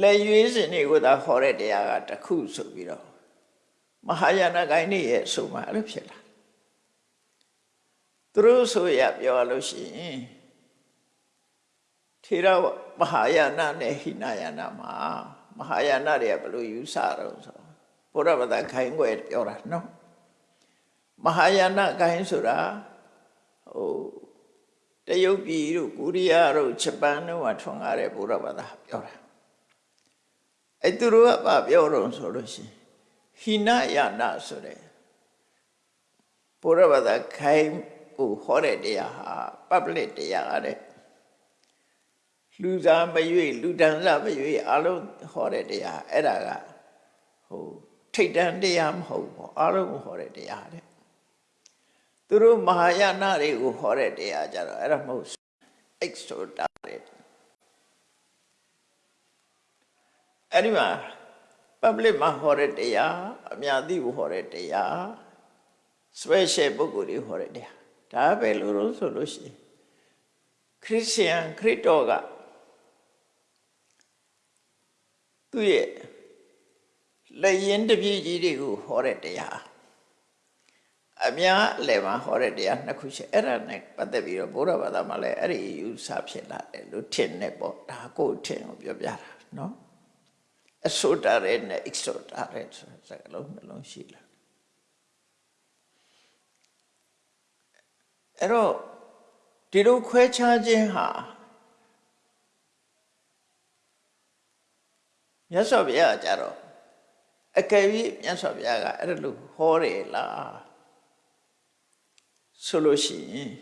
[SPEAKER 2] လက်ရွေးစင်တွေကိုသာဟောတဲ့တရားကတစ်ခုဆိုပြီးတော့မဟာယာနဂိုင်းနေရဲ့ဆိုမှအဲ့လိုဖြစ်လာသူတို့ဆိုရပြောလို့ရှိရင်ထေရမဟာယာနနဲ့ဟိနယာနမှာမဟာယာနတွေကဘယ်လိုယူဆတော့ဆိုဘုရားဗဒခိုင်းွယ်ပြောတာနော်မဟာယာနခိုင်းဆိုတာဟို တရုတ်ပြည်တို့ကိုရီးယားတို့ဂျပန်တို့ကထွန်ကားတဲ့ဘုရားဗဒပြောတာအဲ့သူတို့ကဘာပြောတော့ဆိုလို့ရှိရင်ဟိနယာနဆိုတဲ့ဘုရားဗဒခိုင်းကိုဟောတဲ့တရားဟာ public တရားတဲ့လူစားမရွေ့လူတန်းစားမရွေ့အလုံးဟောတဲ့တရားအဲ့ဒါကဟိုထိတ်တန်းတရားမဟုတ်ဘူးအလုံးဟောတဲ့တရားတဲ့ သူတို့မဟာယာနတွေကိုဟောတဲ့တရားကြတော့အဲ့ဒါမဟုတ် extra တဲ့အဲ့ဒီမှာ public မှာဟောတဲ့တရားအများသိကိုဟောတဲ့တရား special ပုဂ္ဂိုလ်တွေဟောတဲ့တရားဒါပဲလို့လို့ဆိုလို့ရှိရင်ခရစ်ယာန်ခရစ်တော်ကသူ့ရဲ့လက်ရင်တပြည့်ကြီးတွေကိုဟောတဲ့တရား အများအလယ်မှာဟောတဲ့တရားနှစ်ခုရှိအဲ့ဒါနဲ့ပတ်သက်ပြီးတော့ဘုရားဘာသာမှာလည်းအဲ့ဒီယူဆဖြစ်လာတယ်လို့ထင်နေပေါ့ဒါကိုထင်ကိုပြောပြတာနော်အဆိုတာရဲနဲ့ extra ရဲဆိုစကားလုံးနှလုံးရှိလာအဲ့တော့ဒီလိုခွဲခြားခြင်းဟာမြတ်စွာဘုရားကြတော့အကယ်၍မြတ်စွာဘုရားကအဲ့လိုဟောတယ်လား ဆိုလို့ရှိရင်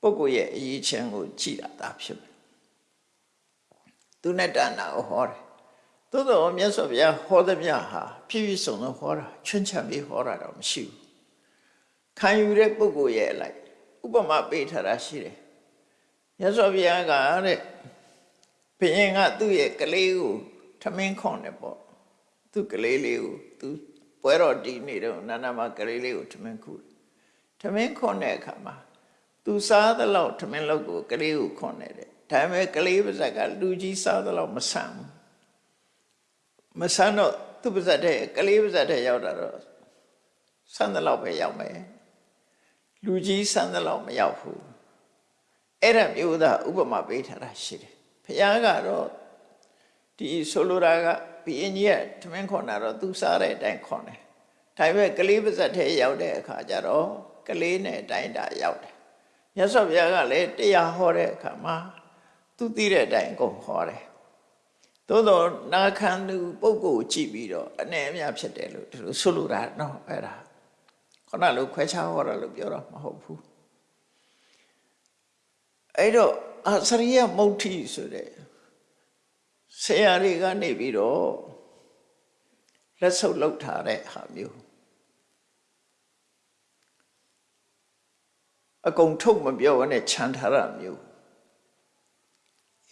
[SPEAKER 2] ပုဂ္ဂိုလ်ရဲ့အရေးချင်းကိုကြည်တာဒါဖြစ်မယ်သူနဲ့တဏ္ဍာကိုဟောတယ်သို့တော်မြတ်စွာဘုရားဟောသည်မြဟာဖြည်းဖြည်းစုံစုံဟောတာချွန်းချံပြီးဟောတာတော့မရှိဘူးခံယူတဲ့ပုဂ္ဂိုလ်ရဲ့အလိုက်ဥပမာပေးထားတာရှိတယ်မြတ်စွာဘုရားကတဲ့ဘုရင်ကသူ့ရဲ့ကလေးကိုထမင်းခွန်တယ်ပေါ့သူ့ကလေးလေးကိုသူပွဲတော်တီးနေတော့နန္ဒမကလေးလေးကိုထမင်းခုတယ် ထမင်းခွန်တဲ့အခါမှာသူစားသလောက်ထမင်းလောက်ကိုကလေးကိုခွန်နေတယ်ဒါပေမဲ့ကလေးပါဇက်ကလူကြီးစားသလောက်မဆန်ဘူးမဆန်တော့သူ့ပါဇက်တဲ့ကလေးပါဇက်တဲ့ရောက်တာတော့ဆန်သလောက်ပဲရောက်မယ်လူကြီးဆန်သလောက်မရောက်ဘူးအဲ့ဒါမျိုးသားဥပမာပေးထားတာရှိတယ်ဘုရားကတော့ဒီဆိုလိုတာကဘီအင်ကြီးကထမင်းခွန်တာတော့သူစားတဲ့အတိုင်းခွန်တယ်ဒါပေမဲ့ကလေးပါဇက်ထဲရောက်တဲ့အခါကျတော့ ကလေးနဲ့အတိုင်းတာရောက်တယ်မြတ်စွာဘုရားကလည်းတရားဟောတဲ့အခါမှာသူသိတဲ့အတိုင်းအကုန်ဟောတယ်သို့တော့နာခံသူပုဂ္ဂိုလ်ကြည့်ပြီးတော့အနေအများဖြစ်တယ်လို့ဒီလိုဆိုလိုတာနော်အဲ့ဒါခုနလိုခွဲခြားဟောတာလို့ပြောတာမဟုတ်ဘူးအဲ့တော့အစရိယမုဋ္ဌိဆိုတဲ့ဆရာတွေကနေပြီးတော့လက်ဆုပ်လောက်ထားတဲ့ဟာမျိုး အကုန်ထုတ်မပြောဘဲနဲ့ခြံထားတာမျိုး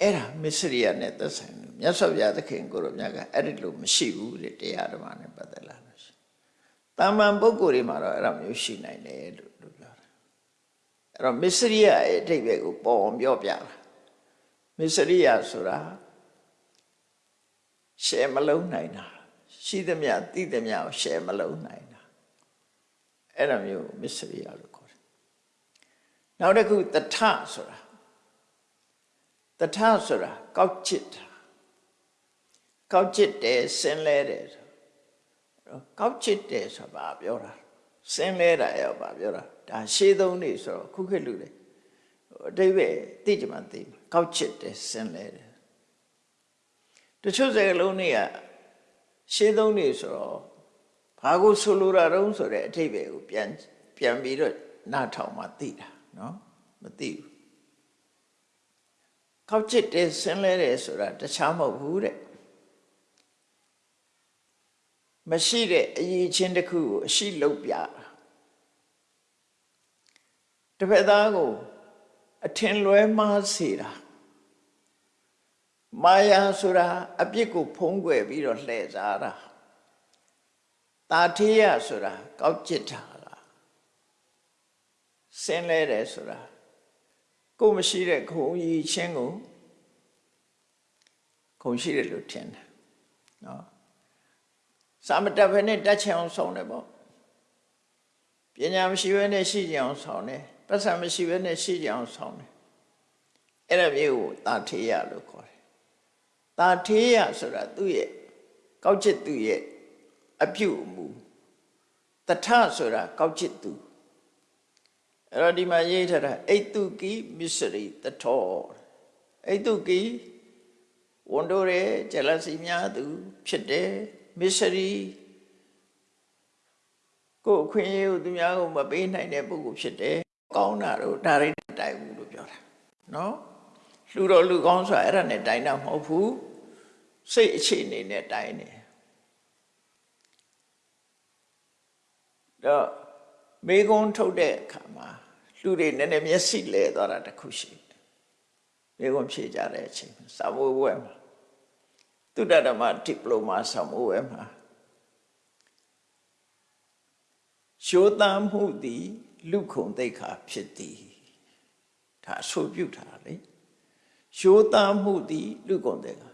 [SPEAKER 2] အဲ့ဒါမစ္စရိယနဲ့သက်ဆိုင်လို့မြတ်စွာဘုရားသခင်ကိုရောမြတ်ကအဲ့ဒီလိုမရှိဘူးတဲ့တရားဓမ္မနဲ့ပတ်သက်လာလို့ရှိတာမန်ပုဂ္ဂိုလ်တွေမှာတော့အဲ့ဒါမျိုးရှိနိုင်တယ်လို့လို့ပြောတာအဲ့တော့မစ္စရိယရဲ့အဓိပ္ပာယ်ကိုပေါ်အောင်ပြောပြတာမစ္စရိယဆိုတာရှယ်မလုံးနိုင်တာရှိသမျှသိသမျှကိုရှယ်မလုံးနိုင်တာအဲ့ဒါမျိုးမစ္စရိယလို့ခေါ်တယ် နောက်တစ်ခုတထဆိုတာတထဆိုတာကောက်ချစ်တာကောက်ချစ်တယ်ဆင်းလဲတယ်ဆိုတော့ကောက်ချစ်တယ်ဆိုတာဘာပြောတာဆင်းလဲတာရောဘာပြောတာဒါရှေးသုံးနေဆိုတော့ခုခေတ်လူတွေအတိဘယ်သိကြမှသိမှာကောက်ချစ်တယ်ဆင်းလဲတယ်တချို့စကားလုံးတွေကရှေးသုံးနေဆိုတော့ဘာကိုဆိုလိုတာတုံးဆိုတဲ့အထိပ္ပယ်ကိုပြန်ပြန်ပြီးတော့နားထောင်မှသိတာ နော်မသိဘူးခောက်ချစ်တယ်ဆင်းလဲတယ်ဆိုတာတခြားမဟုတ်ဘူးတဲ့မရှိတဲ့အရေးချင်းတစ်ခုကိုအရှိလုပ်ပြတစ်ဖက်သားကိုအထင်လွဲမှားစေတာမာယာဆိုတာအပြစ်ကိုဖုံးကွယ်ပြီးတော့လှည့်စားတာတာထေးရဆိုတာကောက်ကျစ်တာလား ဆင်းလဲတယ်ဆိုတာကိုမရှိတဲ့ခုံကြီးချင်းကိုခုံရှိတယ်လို့ထင်တယ်နော်စာမတက်ဘဲနဲ့တက်ချင်အောင်ဆောင်တယ်ပေါ့ပညာမရှိဘဲနဲ့ရှိကြအောင်ဆောင်တယ်ပတ်စံမရှိဘဲနဲ့ရှိကြအောင်ဆောင်တယ်အဲ့ဒါမျိုးကိုတာထေးရလို့ခေါ်တယ်တာထေးရဆိုတာသူ့ရဲ့ကောက်ချစ်သူ့ရဲ့အပြုအမူတထဆိုတာကောက်ချစ်သူ အဲ့တော့ဒီမှာရေးထားတာအိတုကိမစ္စရိတထောအိတုကိဝန်တိုရဲဂျလစီများသူ ဖြစ်တယ်မစ္စရိကိုယ်အခွင့်အရေးကိုသူများကိုမပေးနိုင်တဲ့ပုဂ္ဂိုလ်ဖြစ်တယ်ကောင်းတာတော့ဒါရိတိုင်ဘူးလို့ပြောတာနော်လူတော်လူကောင်းဆိုတာအဲ့ဒါနဲ့တိုင်တာမဟုတ်ဘူးစိတ်အခြေအနေနဲ့တိုင်နေတော့မေကုံထုတ်တဲ့အခါမှာ လူတွေနည်းနည်းမျက်စိလဲသွားတာတခုရှိတယ်မေကုံဖြေကြတဲ့အချိန်စာမိုးဝဲမှာသုတဓမ္မဒီပလိုမာစာမိုးဝဲမှာရှိုးတမ်းမှုသည်လူခုံသိက္ခာဖြစ်သည်ဒါအဆိုပြုထားလေရှိုးတမ်းမှုသည်လူခုံသိက္ခာ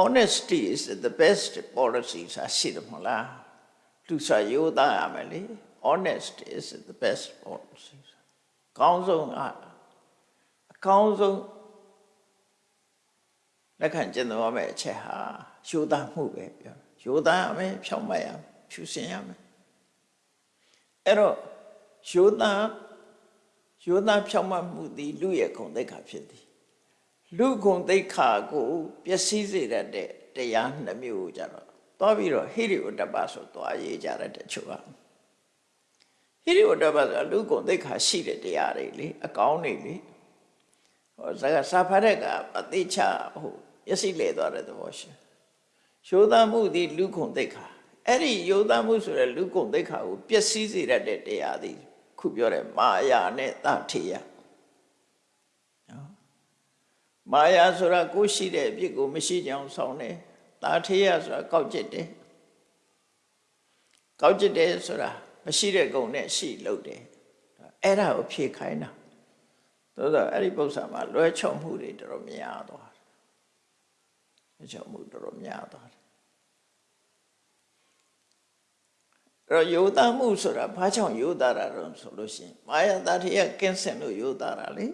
[SPEAKER 2] honesty is the best policy စာရှိတယ်မဟုတ်လားလူစာရိုးသားရမယ်လေ honest is the best policy ကောင်းဆုံးအကောင်းဆုံးလက်ခံကျင့်သုံးရမယ့်အချက်ဟာရိုးသားမှုပဲပြောရိုးသားရမယ်ဖြောင့်မတ်ရမယ်ဖြူစင်ရမယ်အဲ့တော့ရိုးသားရိုးသားဖြောင့်မတ်မှုသည်လူရဲ့ဂုဏ်သိက္ခာဖြစ်သည်လူဂုဏ်သိက္ခာကိုပျက်စီးစေတတ်တဲ့တရားနှမျိုးကိုကြတော့သွားပြီးတော့ဟိရိဝတ္တပဆိုသွားရေးကြတဲ့တချို့က ဟဟိရိဝတ္တပဆိုတာလူကုန်သိက္ခာရှိတဲ့တရားတွေလေအကောင်းတွေလေဟောစကားစာဖတ်တဲ့ကအသိချဟိုမျက်စိလဲသွားတဲ့သဘောရှိရိုးသားမှုသည်လူကုန်သိက္ခာအဲ့ဒီရိုးသားမှုဆိုတဲ့လူကုန်သိက္ခာကိုပျက်စီးစေတတ်တဲ့တရားသည်ခုပြောတဲ့မာယာနဲ့တထေယနော်မာယာဆိုတာကိုယ်ရှိတဲ့အဖြစ်ကိုမရှိကြအောင်ဆောင်တယ်တာထေယဆိုတာကောက်ကျစ်တယ်ကောက်ကျစ်တယ်ဆိုတာ မရှိတဲ့ကုံနဲ့ရှိလို့တယ်အဲ့ဒါကိုဖြေခိုင်းတာသို့တော့အဲ့ဒီပု္ပ္ပာမှာလွဲချော်မှုတွေတော်တော်များသွားတယ်လွဲချော်မှုတော်တော်များသွားတယ်အဲ့တော့ယောသားမှုဆိုတာဘာကြောင့်ယောသားတာတော့ဆိုလို့ရှိရင်မာယာတထေယကင်းစင်လို့ယောသားတာလေ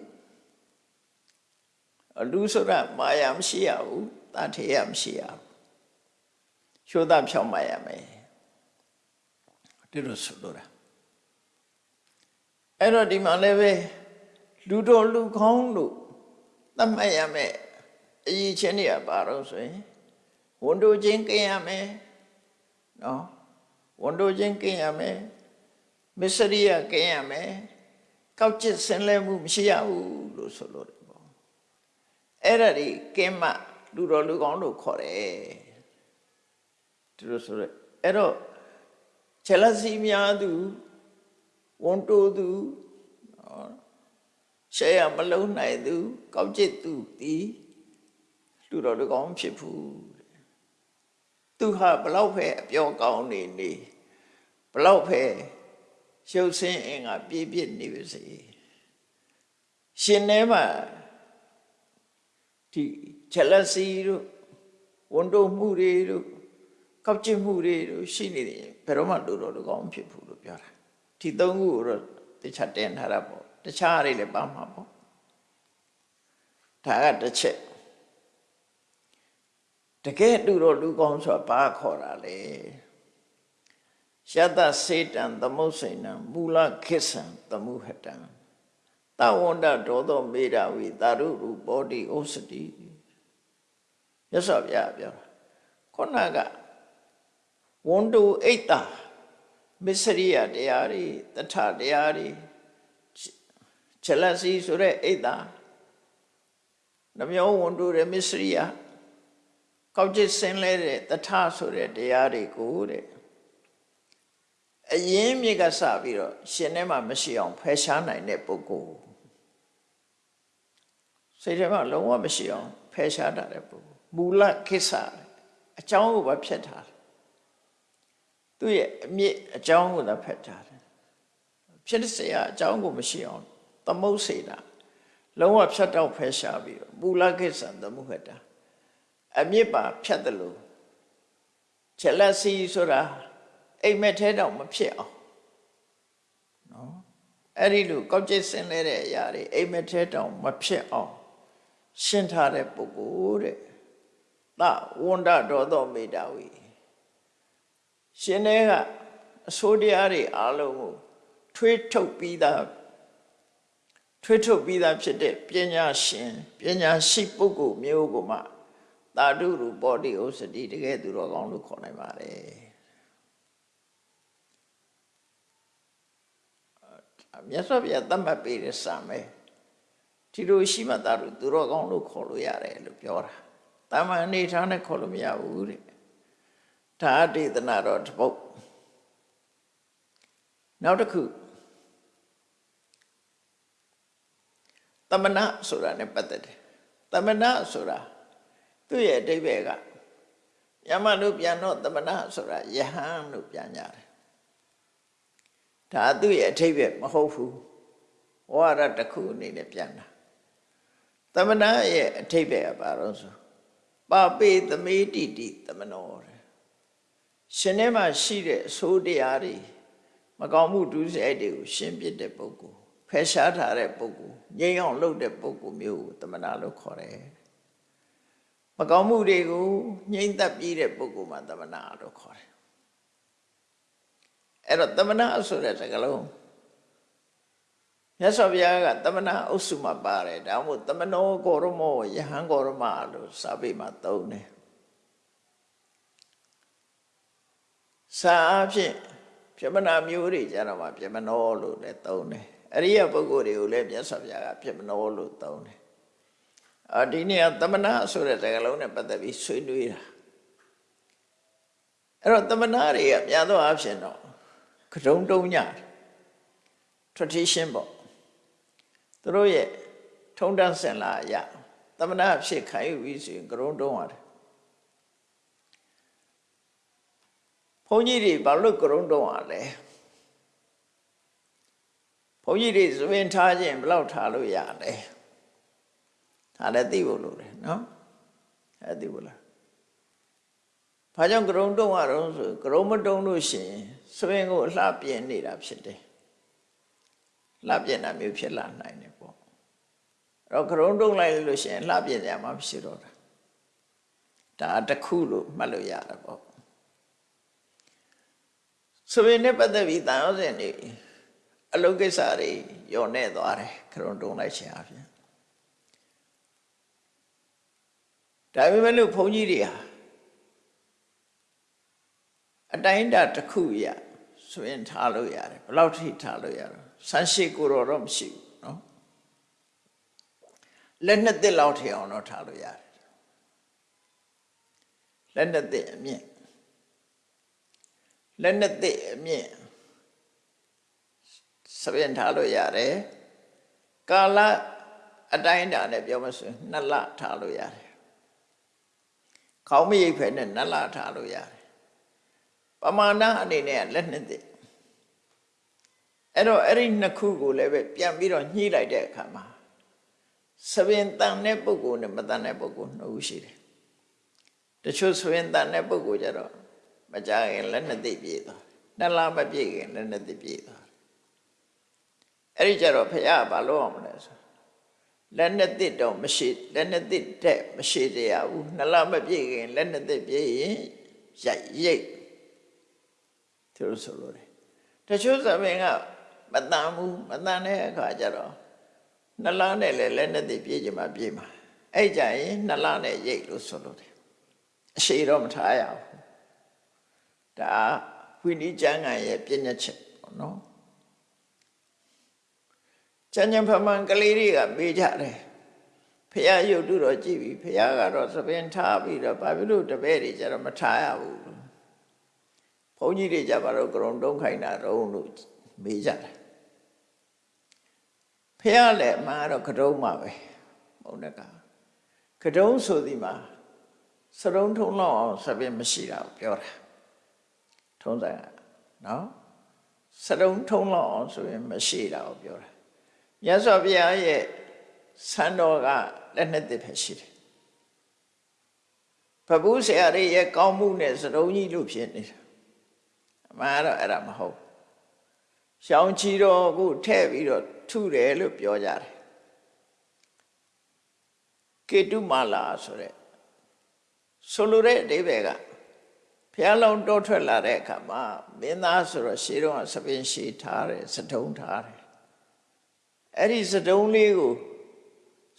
[SPEAKER 2] အလူဆိုတာမာယာမရှိရဘူးတထေယမရှိရဘူးချိုးသားဖြောင်းမာရမယ် ဒီလိုဆိုလိုတာအဲ့တော့ဒီမှာလည်းပဲလူတော်လူကောင်းလို့သတ်မှတ်ရမယ်အရေးချင်းတွေကဘာလို့ဆိုရင်ဝန်တို့ချင်းကင်းရမယ်နော်ဝန်တို့ချင်းကင်းရမယ်မစ္စရိယကင်းရမယ်ကောက်ကျစ်ဆင်းလဲမှုမရှိရဘူးလို့ဆိုလို့တယ်ပေါ့အဲ့ဒါတွေကင်းမှလူတော်လူကောင်းလို့ခေါ်တယ်သူတို့ဆိုရဲအဲ့တော့ ချက်လက်စီများသူဝန်တိုးသူနော်ရှေ့ရမလုံးနိုင်သူကောက်ကျစ်သူဒီလူတော်လူကောင်းဖြစ်ဘူးသူဟာဘလောက်ပဲအပြောကောင်းနေနေဘလောက်ပဲရှုပ်ဆင်းအင်ကပြည့်ပြည့်နေပါစေရှင်ထဲမှာဒီချက်လက်စီတို့ဝန်တိုးမှုတွေတို့ ကောက်ကျစ်မှုတွေတို့ရှိနေတယ်ဘယ်တော့မှလူတော်လူကောင်းဖြစ်ဘူးလို့ပြောတာဒီသုံးခုကိုတော့တခြားတင်ထားတာပေါ့တခြားတွေလည်းပါမှာပေါ့ဒါကတစ်ချက်တကယ်လူတော်လူကောင်းဆိုတာဘာခေါ်တာလဲယတစေတံသမုစိဏံမူလခိစ္ဆံသမုဟတံတဝန္တဒေါသောမေရဝိတာရုရူပောတိဩစတိရသော်ဗျာပြောတာခုနက ဝန်တုအိတ်တာမစ္စရိယတရားတွေတထတရားတွေချလစီဆိုတဲ့အိတ်တာနှမျိုးဝန်တုတဲ့မစ္စရိယကောက်ကျစ်ဆင်းလဲတဲ့တထဆိုတဲ့တရားတွေကိုတဲ့အရင်မြစ်ကစပြီးတော့ရှင်ထဲမှာမရှိအောင်ဖယ်ရှားနိုင်တဲ့ပုဂ္ဂိုလ်စိတ်ထဲမှာလုံးဝမရှိအောင်ဖယ်ရှားတာတဲ့ပုဂ္ဂိုလ်မူလခိစ္ဆာအကြောင်းကိုပဲဖြတ်ထားတယ် သူ့ရဲ့အမြင့်အကြောင်းကိုသာဖတ်ထားတယ်ဖြစ်တဲ့စရာအကြောင်းကိုမရှိအောင်သမုတ်စေတာလုံးဝဖြတ်တော့ဖယ်ရှားပြီးတော့မူလကိစ္စံသမုဟတာအမြင့်ပါဖြတ်တယ်လို့ချက်လက်စီဆိုတာအိမ်မက်ထဲတော့မဖြစ်အောင်နော်အဲ့ဒီလိုကောက်ကျစ်ဆင်းလဲတဲ့အရာတွေအိမ်မက်ထဲတော့မဖြစ်အောင်ရှင်းထားတဲ့ပုဂ္ဂိုလ်တဲ့သဝန္ဒဒေါသောမေတ္တာဝီ ရှင်တွေကအစိုးတရားတွေအားလုံးကိုထွေးထုတ်ပြီးသားထွေးထုတ်ပြီးသားဖြစ်တဲ့ပညာရှင်ပညာရှိပုဂ္ဂိုလ်မျိုးကိုမှသာဓုရူပောတိဥစ္စတိတကယ်သူတော်ကောင်းလို့ခေါ်နိုင်ပါတယ်မြတ်စွာဘုရားသတ်မှတ်ပေးတဲ့စာမယ်ဒီလိုရှိမှသာဓုသူတော်ကောင်းလို့ခေါ်လို့ရတယ်လို့ပြောတာတာမန်အနေထားနဲ့ခေါ်လို့မရဘူးတဲ့ ဒါဒေသနာတော်တစ်ပုဒ်နောက်တစ်ခုတမနာဆိုတာ ਨੇ ပတ်သက်တယ်တမနာဆိုတာသူ့ရဲ့အဓိပ္ပာယ်ကယမလို့ပြန်တော့တမနာဆိုတာယဟန်လို့ပြန်ကြတယ်ဒါသူ့ရဲ့အဓိပ္ပာယ်မဟုတ်ဘူးဝါရတစ်ခုအနေနဲ့ပြန်တာတမနာရဲ့အဓိပ္ပာယ်ကဘာလို့ဆိုပါပေသမေတိတိတမနောတဲ့ ရှင်ထဲမှာရှိတဲ့အဆိုးတရားတွေမကောင်းမှုဒုစရိုက်တွေကိုရှင်းပြတဲ့ပုဂ္ဂိုလ်ဖယ်ရှားထားတဲ့ပုဂ္ဂိုလ်ငြိမ်းအောင်လုပ်တဲ့ပုဂ္ဂိုလ်မျိုးကိုတမနာလို့ခေါ်တယ်မကောင်းမှုတွေကိုငြိမ်းသက်ပြီးတဲ့ပုဂ္ဂိုလ်မှတမနာလို့ခေါ်တယ်အဲ့တော့တမနာဆိုတဲ့စကားလုံးမြတ်စွာဘုရားကတမနာအုပ်စုမှာပါတယ်ဒါမှမဟုတ်တမနောကောရမောယဟန်ကောရမလို့စာပေမှာသုံးတယ် စာအဖြစ်ပြမနာမျိုးတွေကြတော့မှပြမနောလို့လည်းသုံးတယ်အရိယပုဂ္ဂိုလ်တွေကိုလည်းမြတ်စွာဘုရားကပြမနောလို့သုံးတယ်အာဒီနေ့ကသမဏဆိုတဲ့စကားလုံးနဲ့ပတ်သက်ပြီးဆွေးနွေးတာအဲ့တော့သမဏတွေကများသောအားဖြင့်တော့ကတုံတုံည tradition ပေါ့သူတို့ရဲ့ထုံတန်းစင်လာအရသမဏဖြစ်ခံယူပြီးဆိုရင်ကရုံတုံးရတယ် ဘုန်းကြီးတွေဘာလို့ကရုံတုံးရလဲဘုန်းကြီးတွေသဘင်ထားခြင်းဘယ်လောက်ထားလို့ရလဲဒါလည်းသိဖို့လိုတယ်နော်အဲသိဖို့လားဘာကြောင့်ကရုံတုံးရတော့ဆိုကရုံမတုံးလို့ရှိရင်သဘင်ကိုအလှပြင်းနေတာဖြစ်တယ်လှပြင်းတာမျိုးဖြစ်လာနိုင်တယ်ပေါ့အဲ့တော့ကရုံတုံးလိုက်လို့ရှိရင်လှပြင်းကြမှာမရှိတော့တာဒါတစ်ခုလို့မှတ်လို့ရတာပေါ့ သဘင်နဲ့ပတ်သက်ပြီးတန်ရောစင်နေအလုတ်ကိစ္စတွေညော်နေသွားတယ်ကရုံတုံးလိုက်ခြင်းအပြင်ဒါပေမဲ့လို့ဘုန်းကြီးတွေဟာအတိုင်းအတာတစ်ခုရဆိုရင်ထားလို့ရတယ်ဘယ်လောက်ထိထားလို့ရတော့ဆန်းရှိကိုတော့တော့မရှိဘူးเนาะလက်နှစ်သက်လောက်ထိအောင်တော့ထားလို့ရတယ်လက်နှစ်သက်အမြင့် လက်နှစ်သက်အမြင့်စပင်ထားလို့ရတယ်ကာလအတိုင်းအတာနဲ့ပြောမဆိုရင်နှစ်လထားလို့ရတယ်ခေါင်းမရိပ်ဖဲနဲ့နှစ်လထားလို့ရတယ်ပမာဏအနေနဲ့လက်နှစ်သက်အဲ့တော့အဲ့ဒီနှစ်ခုကိုလည်းပဲပြန်ပြီးတော့ညှိလိုက်တဲ့အခါမှာသပင်တန်တဲ့ပုဂ္ဂိုလ်နဲ့မတန်တဲ့ပုဂ္ဂိုလ်နှစ်ဦးရှိတယ်တချို့သပင်တန်တဲ့ပုဂ္ဂိုလ်ကြတော့ မကြခင်လက်နှစ်သိပ်ပြေးသွားနှစ်လမပြည့်ခင်လက်နှစ်သိပ်ပြေးသွားအဲ့ဒီကြတော့ဖះဘာလို့အောင်မလဲဆိုလက်နှစ်သိပ်တော့မရှိလက်နှစ်သိပ်တဲ့မရှိတရားဘူးနှစ်လမပြည့်ခင်လက်နှစ်သိပ်ပြေးရင်ရိုက်ရိတ်သူတို့ဆိုလို့တယ်တချို့သပင်ကမတန်ဘူးမတန်တဲ့အခါကျတော့နှလားနဲ့လည်းလက်နဲ့သိပြေးကြမှာပြေးမှာအဲ့ကြရင်နှလားနဲ့ရိတ်လို့ဆိုလို့တယ်အရှိတော့မထားရဘူး ဒါဝိနည်းကျမ်းဂန်ရဲ့ပြည့်ညက်ချက်ပေါ့နော်ကျမ်းကျမ်းဖမှန်ကလေးတွေကမေးကြတယ်ဖះရုပ်တုတော့ကြည့်ပြီဖះကတော့သပင်ထားပြီးတော့ဘာဖြစ်လို့တပည့်တွေကျတော့မထားရဘူးဘုန်းကြီးတွေကြပါတော့ကရုံတုံးခိုင်းတာတော့လို့မေးကြတယ်ဖះလည်းအမှန်တော့ကတုံးမှာပဲဘုံတကကတုံးဆိုဒီမှာစရုံထုံလောက်အောင်စပင်မရှိတာကိုပြောတာ ထုံးဆိုင်နော်စရုံထုံလောက်အောင်ဆိုရင်မရှိတာကိုပြောတာမြတ်စွာဘုရားရဲ့ဆန္တော်ကလက်နှစ်သက်ပဲရှိတယ်ဘဘူးဆရာတွေရဲ့ကောင်းမှုနဲ့စရုံကြီးလို့ဖြစ်နေတာအမှန်တော့အဲ့ဒါမဟုတ်ရှောင်းချီတော်ကိုထဲ့ပြီးတော့ထုတယ်လို့ပြောကြတယ်ကေတုမာလာဆိုတဲ့ဆိုလိုတဲ့အဓိပ္ပာယ်က ဘုရားလုံးတောထွက်လာတဲ့အခါမှာမင်းသားဆိုတော့ရှေးတော့ဆပင်ရှည်ထားတယ်စတုံးထားတယ်အဲ့ဒီစတုံးလေးကို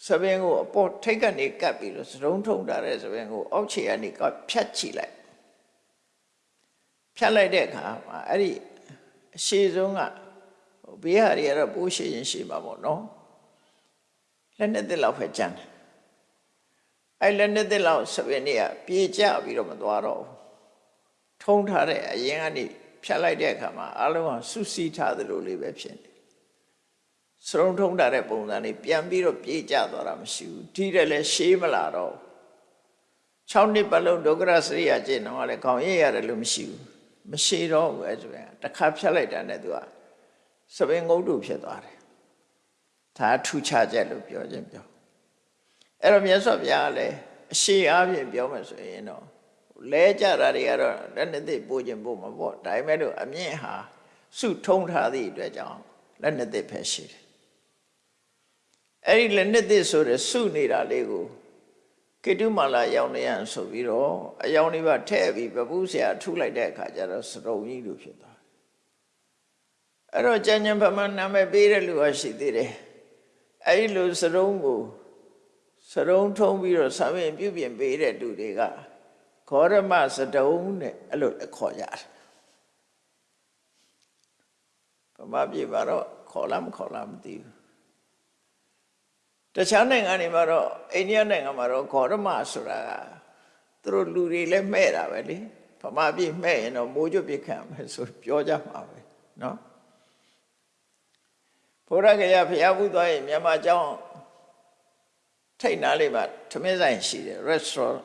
[SPEAKER 2] ဆပင်ကိုအပေါ်ထိတ်ကနေကပ်ပြီးတော့စတုံးထုံထားတဲ့ဆပင်ကိုအောက်ခြေကနေကဖြတ်ချလိုက်ဖြတ်လိုက်တဲ့အခါမှာအဲ့ဒီအရှိဆုံးကဘေးဟာတွေကတော့ပိုးရှိရင်ရှိမှာပေါ့နော်လက်နှစ်သက်လောက်ပဲကြမ်းတယ်အဲ့လက်နှစ်သက်လောက်ဆပင်တွေကပြေကျပြီးတော့မသွားတော့ဘူး ထုံးထားတဲ့အရင်ကနေဖြတ်လိုက်တဲ့အခါမှာအလုံးကစုစည်းထားသလိုလေးပဲဖြစ်နေစရုံထုံးထားတဲ့ပုံစံလေးပြန်ပြီးတော့ပြေကျသွားတာမရှိဘူးဒီတယ်လည်းရှေးမလာတော့6နှစ်ပတ်လုံးဒုက္ခရစရိယာကျင့်တော့လည်းခေါင်းရရရတယ်လို့မရှိဘူးမရှိတော့ဘူးအဲ့ဆိုရင်တစ်ခါဖြတ်လိုက်တာနဲ့သူကစပင်ငုတ်တုဖြစ်သွားတယ်ဒါထူခြားချက်လို့ပြောခြင်းပြောအဲ့တော့မြတ်စွာဘုရားကလည်းအရှိအားဖြင့်ပြောမှဆိုရင်တော့ လဲကြတာတွေကတော့လက်နှစ်သိပို့ခြင်းပို့မှာပေါ့ဒါပေမဲ့လို့အမြင့်ဟာစုထုံးထားသည့်အတွက်ကြောင့်လက်နှစ်သိပဲရှိတယ်အဲ့ဒီလက်နှစ်သိဆိုတဲ့စုနေတာလေးကိုကေတုမာလာရောင်နေရဆိုပြီးတော့အယောင်လေးပါထဲ့ပြီးပပူးဆရာထုလိုက်တဲ့အခါကျတော့စရုံကြီးလိုဖြစ်သွားအဲ့တော့ကျန်ကျန်ဗမာနာမည်ပေးတဲ့လူကရှိသေးတယ်အဲ့ဒီလိုစရုံကိုစရုံထုံးပြီးတော့ဆံပင်ပြုပြင်ပေးတဲ့လူတွေက ခောရမစတုံးနဲ့အဲ့လိုခေါ်ကြတယ် မာပြည်မှာတော့ခေါ်လားမခေါ်လားမသိဘူးတခြားနိုင်ငံတွေမှာတော့အိန္ဒိယနိုင်ငံမှာတော့ခေါ်ရမဆိုတာကသူတို့လူတွေလည်းမဲ့တာပဲလေဗမာပြည်မဲ့ရင်တော့မိုးကြွပြစ်ခံမယ်ဆိုပြောကြမှာပဲเนาะဘုရားကရဖျားဘူးသွားရင်မြန်မာကျောင်းထိတ်နားလေးမှာသမင်းဆိုင်ရှိတယ် restaurant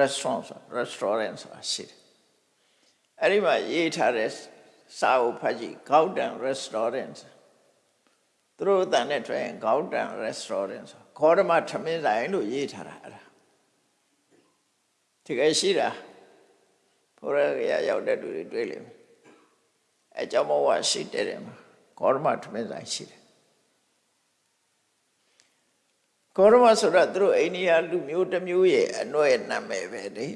[SPEAKER 2] restaurant ဆို restaurant ဆိုတာရှိတယ်အဲ့ဒီမှာရေးထားတဲ့စာအုပ်ဖတ်ကြည့် Gauden restaurant သူတို့အတန်နဲ့ထွက်ရင် Gauden restaurant ဆိုခေါ်ဓမသမင်းဆိုင်လို့ရေးထားတာအဲ့ဒါဒီကဲရှိတာဘုရားကရရောက်တဲ့လူတွေတွေ့လိမ့်မယ်အဲကြောင့်မဝရှိတဲ့တယ်မှာခေါ်ဓမသမင်းဆိုင်ရှိတယ် ကောရမဆိုတာသူတို့အိန္ဒိယလူမျိုးတစ်မျိုးရဲ့အနှွဲ့နာမည်ပဲလေ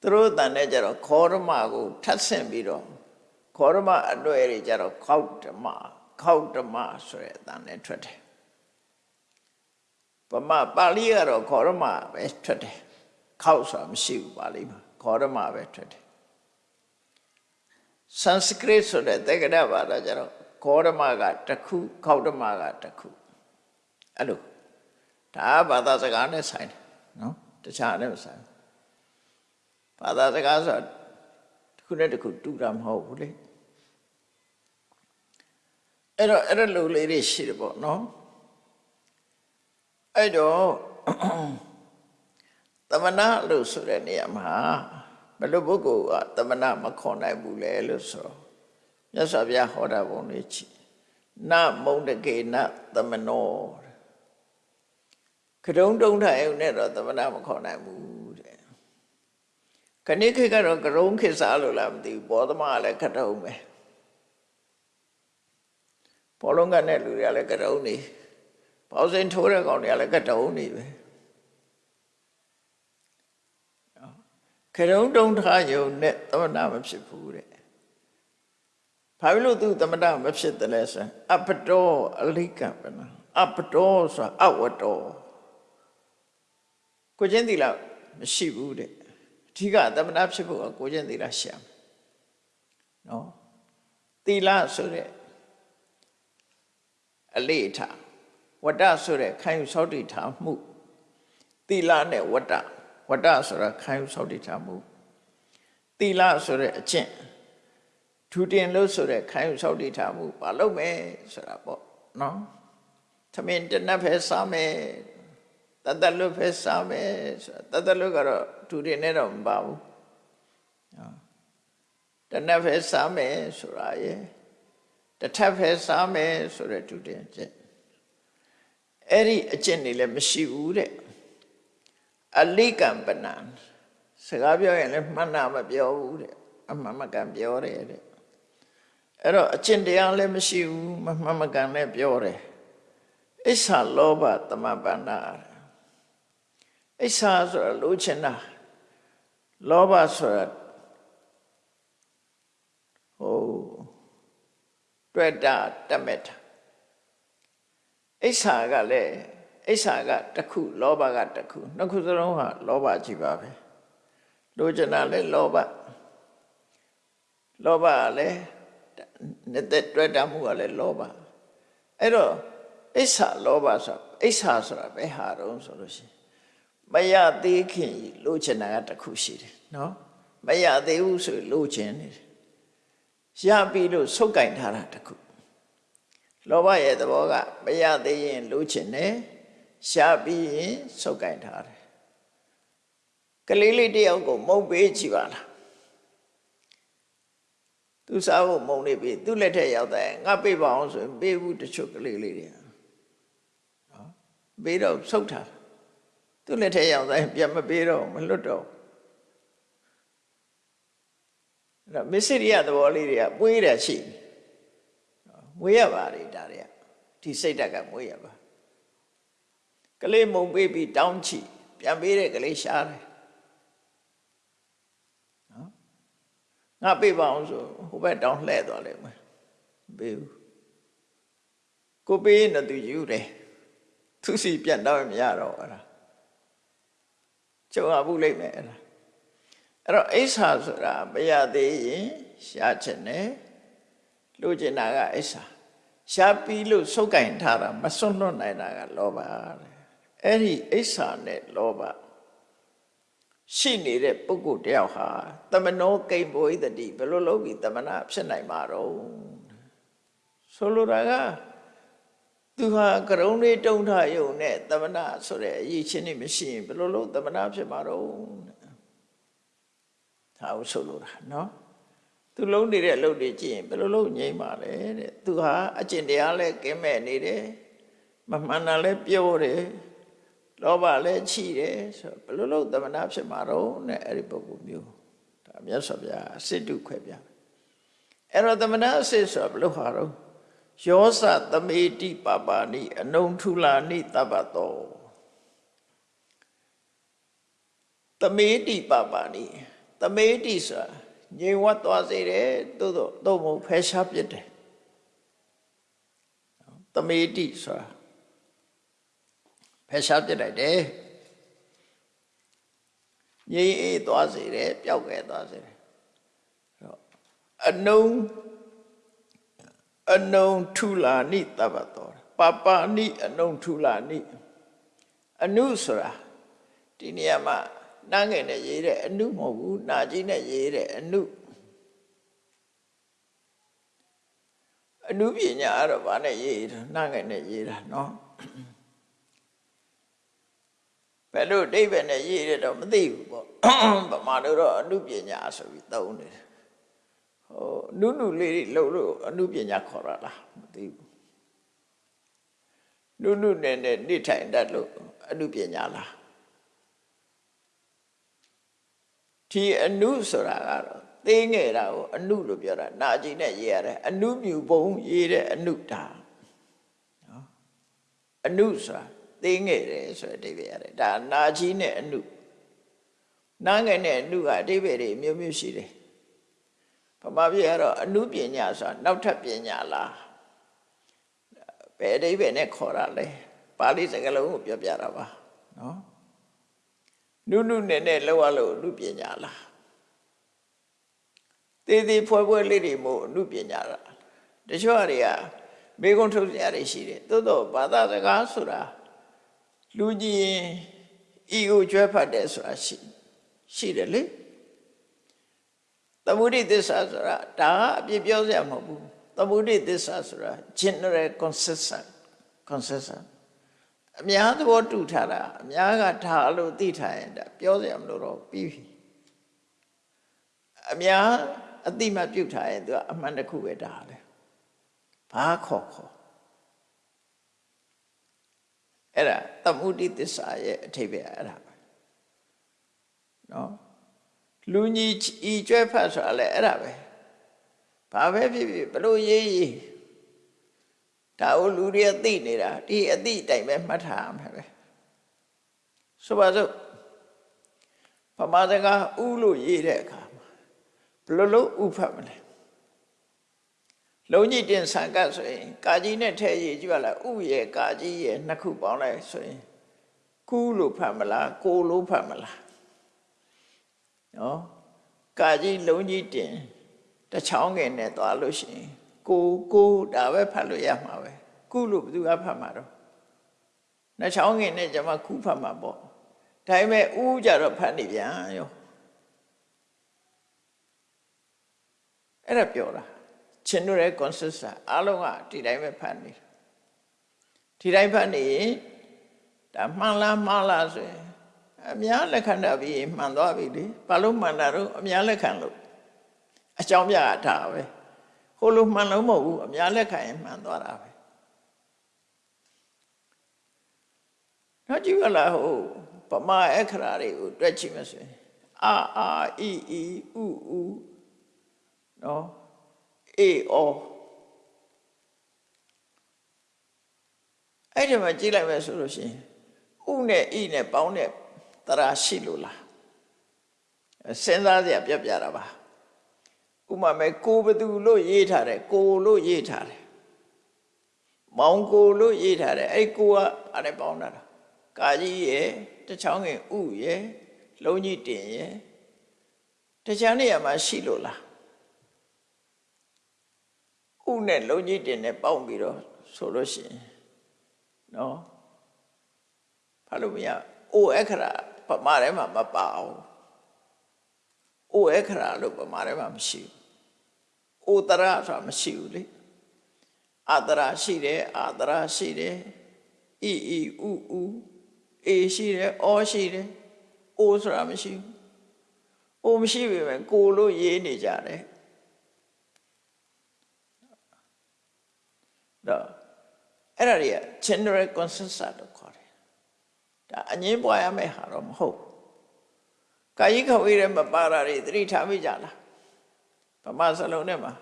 [SPEAKER 2] သူတို့အတန်နဲ့ကြတော့ခောရမကိုထပ်ဆင့်ပြီးတော့ခောရမအနှွဲ့တွေကြတော့ခောက်ဓမ္မခောက်ဓမ္မဆိုတဲ့အတန်နဲ့ထွက်တယ်ဗမာပါဠိကတော့ခောရမပဲထွက်တယ်ခောက်ဆိုတာမရှိဘူးပါဠိမှာခောရမပဲထွက်တယ် Sanskrit ဆိုတဲ့တက္ကရာဘာသာကြတော့ခောရမကတစ်ခုခောက်ဓမ္မကတစ်ခု အဲ့လိုဒါဘာသာစကားနဲ့ဆိုင်တယ်နော်တခြားနဲ့မဆိုင်ဘာသာစကားဆိုတာတစ်ခုနဲ့တစ်ခုတူတာမဟုတ်ဘူးလေအဲ့တော့အဲ့လိုလေးတွေရှိတယ်ပေါ့နော်အဲ့တော့သမဏလို့ဆိုတဲ့နေရာမှာဘယ်လိုပုဂ္ဂိုလ်ကသမဏမခေါ်နိုင်ဘူးလဲလို့ဆိုတော့မြတ်စွာဘုရားဟောတာပုံလေးချီနမုံတကေနသမနော ကတုံးတုံးထိုင်နဲ့တော့သမဏမခေါ်နိုင်ဘူးတဲ့ခဏိခေတ်ကတော့ကရုံးခေတ်စားလို့လားမသိဘူးဘောသမကလည်းကတုံးပဲဘောလုံးကနဲ့လူတွေကလည်းကတုံးနေပေါစင်ထိုးတဲ့ကောင်တွေကလည်းကတုံးနေပဲကရုံးတုံးထားယုံနဲ့သမဏမဖြစ်ဘူးတဲ့ဘာဖြစ်လို့သူသမဏမဖြစ်တယ်လဲဆိုအပတောအလိကံပနာအပတောဆိုတာအဝတ္တော ကိုချင်းသီလမရှိဘူးတဲ့အဓိကသမဏဖြစ်ဖို့ကကိုချင်းသီလရှာမယ်နော်သီလဆိုတဲ့အလေးထားဝတ္တဆိုတဲ့ခံယူဆောက်တည်ထားမှုသီလနဲ့ဝတ္တဝတ္တဆိုတာခံယူဆောက်တည်ထားမှုသီလဆိုတဲ့အကျင့်ထူတင်လို့ဆိုတဲ့ခံယူဆောက်တည်ထားမှုမလုပ်မယ်ဆိုတာပေါ့နော်သမင်တနတ်ဖဲစားမယ် တတလွတ်ဖဲစားမယ်ဆိုတာတတလွတ်ကတော့ထူတင်နေတော့မပါဘူးတနတ်ဖဲစားမယ်ဆိုတာရေတထပ်ဖဲစားမယ်ဆိုတဲ့ထူတင်ချက်အဲ့ဒီအကျင့်တွေလည်းမရှိဘူးတဲ့အလိကံပနံစကားပြောရင်လည်းမှန်တာမပြောဘူးတဲ့အမှန်မကန်ပြောတယ်တဲ့အဲ့တော့အကျင့်တရားလည်းမရှိဘူးမမှန်မကန်လည်းပြောတယ်အိဆာလောဘသမပန္နာ အိဆာဆိုတာလိုချင်တာလောဘဆိုတာဟိုတွေ့တာတတ်မဲ့တာအိဆာကလည်းအိဆာကတစ်ခုလောဘကတစ်ခုနှစ်ခုစလုံးဟာလောဘကြီးပါပဲလိုချင်တာလည်းလောဘလောဘကလည်းနေတဲ့တွေ့တာမှုကလည်းလောဘအဲ့တော့အိဆာလောဘဆိုအိဆာဆိုတာဘယ်ဟာတုံးဆိုလို့ရှိရင် မရသေးခင်လိုချင်တာကတစ်ခုရှိတယ်နော်မရသေးဘူးဆိုလိုချင်နေတယ်ရပြီလို့ဆုတ်ကင်ထားတာတစ်ခုလောဘရဲ့သဘောကမရသေးရင်လိုချင်တယ်ရှားပြီးရင်ဆုတ်ကင်ထားတယ်ကလေးလေးတယောက်ကိုမုံပေးကြည့်ပါလားသူစားဖို့မုံနေပြီသူ့လက်ထက်ရောက်တယ်ငါပေးပါအောင်ဆိုရင်ပေးဘူးတချို့ကလေးလေးတွေနော်ပေးတော့ဆုတ်ထား သူ့လက်ထက်ရောက်တယ်ပြန်မပေးတော့မလွတ်တော့အဲ့တော့မစ္စရိယသဘောလေးတွေကပွေးတယ်ရှိမွေးရပါလေဒါတွေကဒီစိတ်ဓာတ်ကမွေးရပါကလေးမုံပေးပြီးတောင်းချီပြန်ပေးတဲ့ကလေးရှားတယ်နော်ငါပေးပါအောင်ဆိုဟိုဘက်တောင်းလှဲ့သွားလိမ့်မယ်ပေးဘူးကိုပေးရင်တော့သူယူတယ်သူစီပြန်တော့မရတော့အဲ့ဒါ ကျုံရဘူးလိမ့်မယ်အဲ့ဒါအဲ့တော့အိဆာဆိုတာမရသေးရင်ရှားချင်တယ်လိုချင်တာကအိဆာရှားပြီးလို့စုပ်ကင်ထားတာမစွန့်လွတ်နိုင်တာကလောဘတဲ့အဲ့ဒီအိဆာနဲ့လောဘရှိနေတဲ့ပုဂ္ဂိုလ်တယောက်ဟာတမနောကိမ္ဘောဣတတိဘယ်လိုလုပ်ပြီးတမနာဖြစ်နိုင်မှာတော့ဆိုလိုတာက သူဟာကရုံးလေးတုံးထယုံနဲ့တမနာဆိုတဲ့အရေးချင်းနေမရှိရင်ဘယ်လိုလုပ်တမနာဖြစ်မှာတော့ဒါကိုဆိုလိုတာနော်သူလုံးနေတဲ့အလုပ်တွေကြည့်ရင်ဘယ်လိုလုပ်ငြိမ်းပါလဲတဲ့သူဟာအကျင့်တရားလည်းကင်းမဲ့နေတယ်မမှန်တာလည်းပြောတယ်လောဘလည်းချိတယ်ဆိုဘယ်လိုလုပ်တမနာဖြစ်မှာတော့နဲ့အဲ့ဒီပုဂ္ဂိုလ်မျိုးဒါမြတ်စွာဘုရားအစစ်တုခွဲပြအဲ့တော့တမနာအစစ်ဆိုဘယ်လိုဟာတော့ ယောသသမေတိပပါဏိအနုံထုလာနိတပ္ပတောသမေတိပပါဏိသမေတိဆိုတာငြိမ်ဝတ်သွားစေတယ်သို့တော့သို့မဟုတ်ဖယ်ရှားပြစ်တယ်သမေတိဆိုတာဖယ်ရှားပြစ်လိုက်တယ်ငြိမ်အေးသွားစေတယ်ပျောက်ခဲ့သွားစေတယ်အနုံ အနုံထုလာနိတပ္ပတောပပနိအနုံထုလာနိအနုဆိုတာဒီနေရာမှာနားငယ်နဲ့ရေးတဲ့အနုမဟုတ်ဘူးနာကြီးနဲ့ရေးတဲ့အနုအနုပညာအဲ့တော့ဗာနဲ့ရေးတာနားငယ်နဲ့ရေးတာနော်ဘယ်လိုအိဗယ်နဲ့ရေးရတော့မသိဘူးပေါ့ဗမာတို့တော့အနုပညာဆိုပြီးသုံးတယ် ဟိုနုနုလေးတွေလှုပ်လို့အနုပညာခေါ်ရလားမသိဘူးနုနုနဲ့နဲ့နေထိုင်တတ်လို့အနုပညာလားဒီအနုဆိုတာကတော့သိငယ်တာကိုအနုလို့ပြောတာနာကြည့်နဲ့ရေးရတယ်အနုမြူပုံရေးတဲ့အနုတာနော်အနုဆိုတာသိငယ်တယ်ဆိုတဲ့အဓိပ္ပာယ်ရတယ်ဒါနာကြီးနဲ့အနုနာငယ်နဲ့အနုကအဓိပ္ပာယ်တွေမျိုးမျိုးရှိတယ် ဗမာပြည်ကတော့အနုပညာဆိုတာနောက်ထပ်ပညာလားဘယ်အဓိပ္ပာယ်နဲ့ခေါ်ရလဲပါဠိစကားလုံးကိုပြောပြတာပါနော်နုနုနဲ့နဲ့လောက်ရလို့အနုပညာလားသေးသေးဖွဲဖွဲလေးတွေမို့အနုပညာလားတချို့အတွေကမေကုံထုတ်ကြရရှိတယ်သို့တော့ဘာသာစကားဆိုတာလူကြီးရင်ဤကိုကျွဲဖတ်တယ်ဆိုတာရှိရှိတယ်လေ သမုဒိသစ္စာဆိုတာဒါအပြည့်ပြောစရာမဟုတ်ဘူးသမုဒိသစ္စာဆိုတာ general consensus consensus အများသဘောတူထားတာအများကထားလို့သိထားရင်ဒါပြောစရာမလိုတော့ပြီးပြီအများအတိမပြုတ်ထားရင်သူကအမှန်တစ်ခုပဲဒါလေဘာခေါ်ခေါ်အဲ့ဒါသမုဒိသစ္စာရဲ့အထိပ္ပယ်အဲ့ဒါပဲနော် လူကြီးဤကျွဲဖတ်ဆိုတာလည်းအဲ့ဒါပဲဘာပဲဖြစ်ဖြစ်ဘလို့ရေးရေးဒါကိုလူတွေသိနေတာဒီအသိတိုင်ပဲမှတ်ထားမှာပဲဆိုပါစို့ပမာစကားဥလို့ရေးတဲ့အခါမှာဘလို့လို့ဥဖတ်မလဲလုံးကြီးတင်ဆံကတ်ဆိုရင်ကာကြီးနဲ့ထဲရေးကြွလာဥရဲ့ကာကြီးရဲ့နှစ်ခုပေါင်းလိုက်ဆိုရင်ကူးလို့ဖတ်မလားကိုလို့ဖတ်မလား နော်ကာကြီးလုံးကြီးတင်တချောင်းငယ်နဲ့သွားလို့ရှိရင်ကိုကိုဒါပဲဖတ်လို့ရမှာပဲကုလို့ဘယ်သူကဖတ်မှာတော့နှချောင်းငယ်နဲ့ကျွန်မခုဖတ်မှာပေါ့ဒါပေမဲ့ဥကြတော့ဖတ်နေပြန်ရောအဲ့ဒါပြောတာရှင်တို့ရဲ့ consensus အားလုံးကဒီတိုင်းပဲဖတ်နေဒီတိုင်းဖတ်နေရင်ဒါမှန်လားမှားလားဆိုရင် အများလက်ခံတာပြီးမှန်သွားပြီလေဘာလို့မှန်တာတော့အများလက်ခံလို့အကြောင်းပြတာပဲဟိုလိုမှန်လို့မဟုတ်ဘူးအများလက်ခံရင်မှန်သွားတာပဲတော့ကြည့်ရလားဟိုပမာအခရာတွေကိုတွက်ကြည့်မစင်အာအာအီအီဥဥနော်အေအောအဲ့ဒီမှာကြည့်လိုက်မယ်ဆိုလို့ရှိရင်ဥနဲ့ဣနဲ့ပေါင်းတဲ့ တရာရှိလို့လားစဉ်းစားစရာပြပြတာပါဥမာမဲ့ကိုဘသူလို့ရေးထားတယ်ကိုလို့ရေးထားတယ်မောင်ကိုလို့ရေးထားတယ်အဲ့ကိုကအဲ့ဒါပေါင်းတာကာကြီးရဲ့တချောင်းငင်ဥရဲ့လုံးကြီးတင်ရဲ့တခြားနေရာမှာရှိလို့လားဥဥနဲ့လုံးကြီးတင်နဲ့ပေါင်းပြီးတော့ဆိုလို့ရှိရင်နော်ဘာလို့မရအိုအခရာ ပမာထဲမှာမပါအောင်အိုအခရာလို့ပမာထဲမှာမရှိဘူးအိုတရဆိုတာမရှိဘူးလေအာတရာရှိတယ်အာတရာရှိတယ်အီအီဥဥအေရှိတယ်အောရှိတယ်အိုဆိုတာမရှိဘူးအိုမရှိပြီပဲကိုလို့ရေးနေကြတယ်တော့အဲ့ဒါတွေက general consensus လို့ခေါ်တယ် ဒါအငင်းပွားရမယ့်ဟာတော့မဟုတ်ကာယိခဝေးတဲ့မပါတာတွေသတိထားမိကြလားဗမာစလုံးထဲမှာ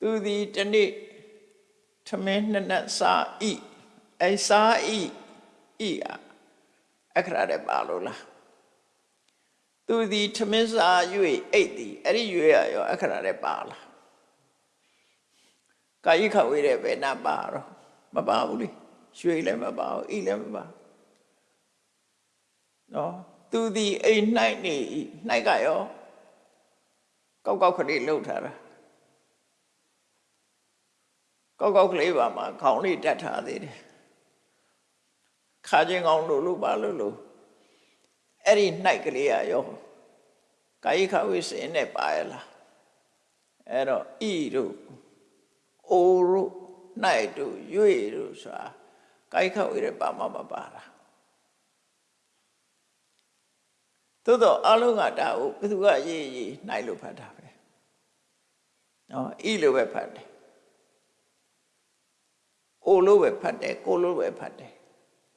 [SPEAKER 2] သူသည်တနေ့ထမင်းနှစ်နက်စားဤအဲစားဤဤအခရတဲ့ပါလို့လားသူသည်ထမင်းစား၍အိတ်သည်အဲ့ဒီရွေရရောအခရတဲ့ပါလားကာယိခဝေးတဲ့ဘယ်နာပါတော့ မပါဘူးလေရွှေလည်းမပါဘူးဤလည်းမပါနော်သူသည်အိမ်၌နေ၌ကရောကောက်ကောက်ကလေးလှုပ်ထားတာကောက်ကောက်ကလေးပါမှာခေါင်းလေးတက်ထားသေးတယ်ခါချင်းကောင်းလို့လို့ပါလို့လို့အဲ့ဒီ၌ကလေးရရောကာယိခဝိစင်နဲ့ပါရလားအဲ့တော့ဤတို့အိုတို့၌ တို့ရွေတို့ဆိုတာကာယိခဝိရပါမမပါတာသို့တော့အလုံးကဒါကိုဘယ်သူကရေးရေးနိုင်လို့ဖတ်တာပဲနော်ဤလိုပဲဖတ်တယ်အိုလို့ပဲဖတ်တယ်ကိုလို့ပဲဖတ်တယ်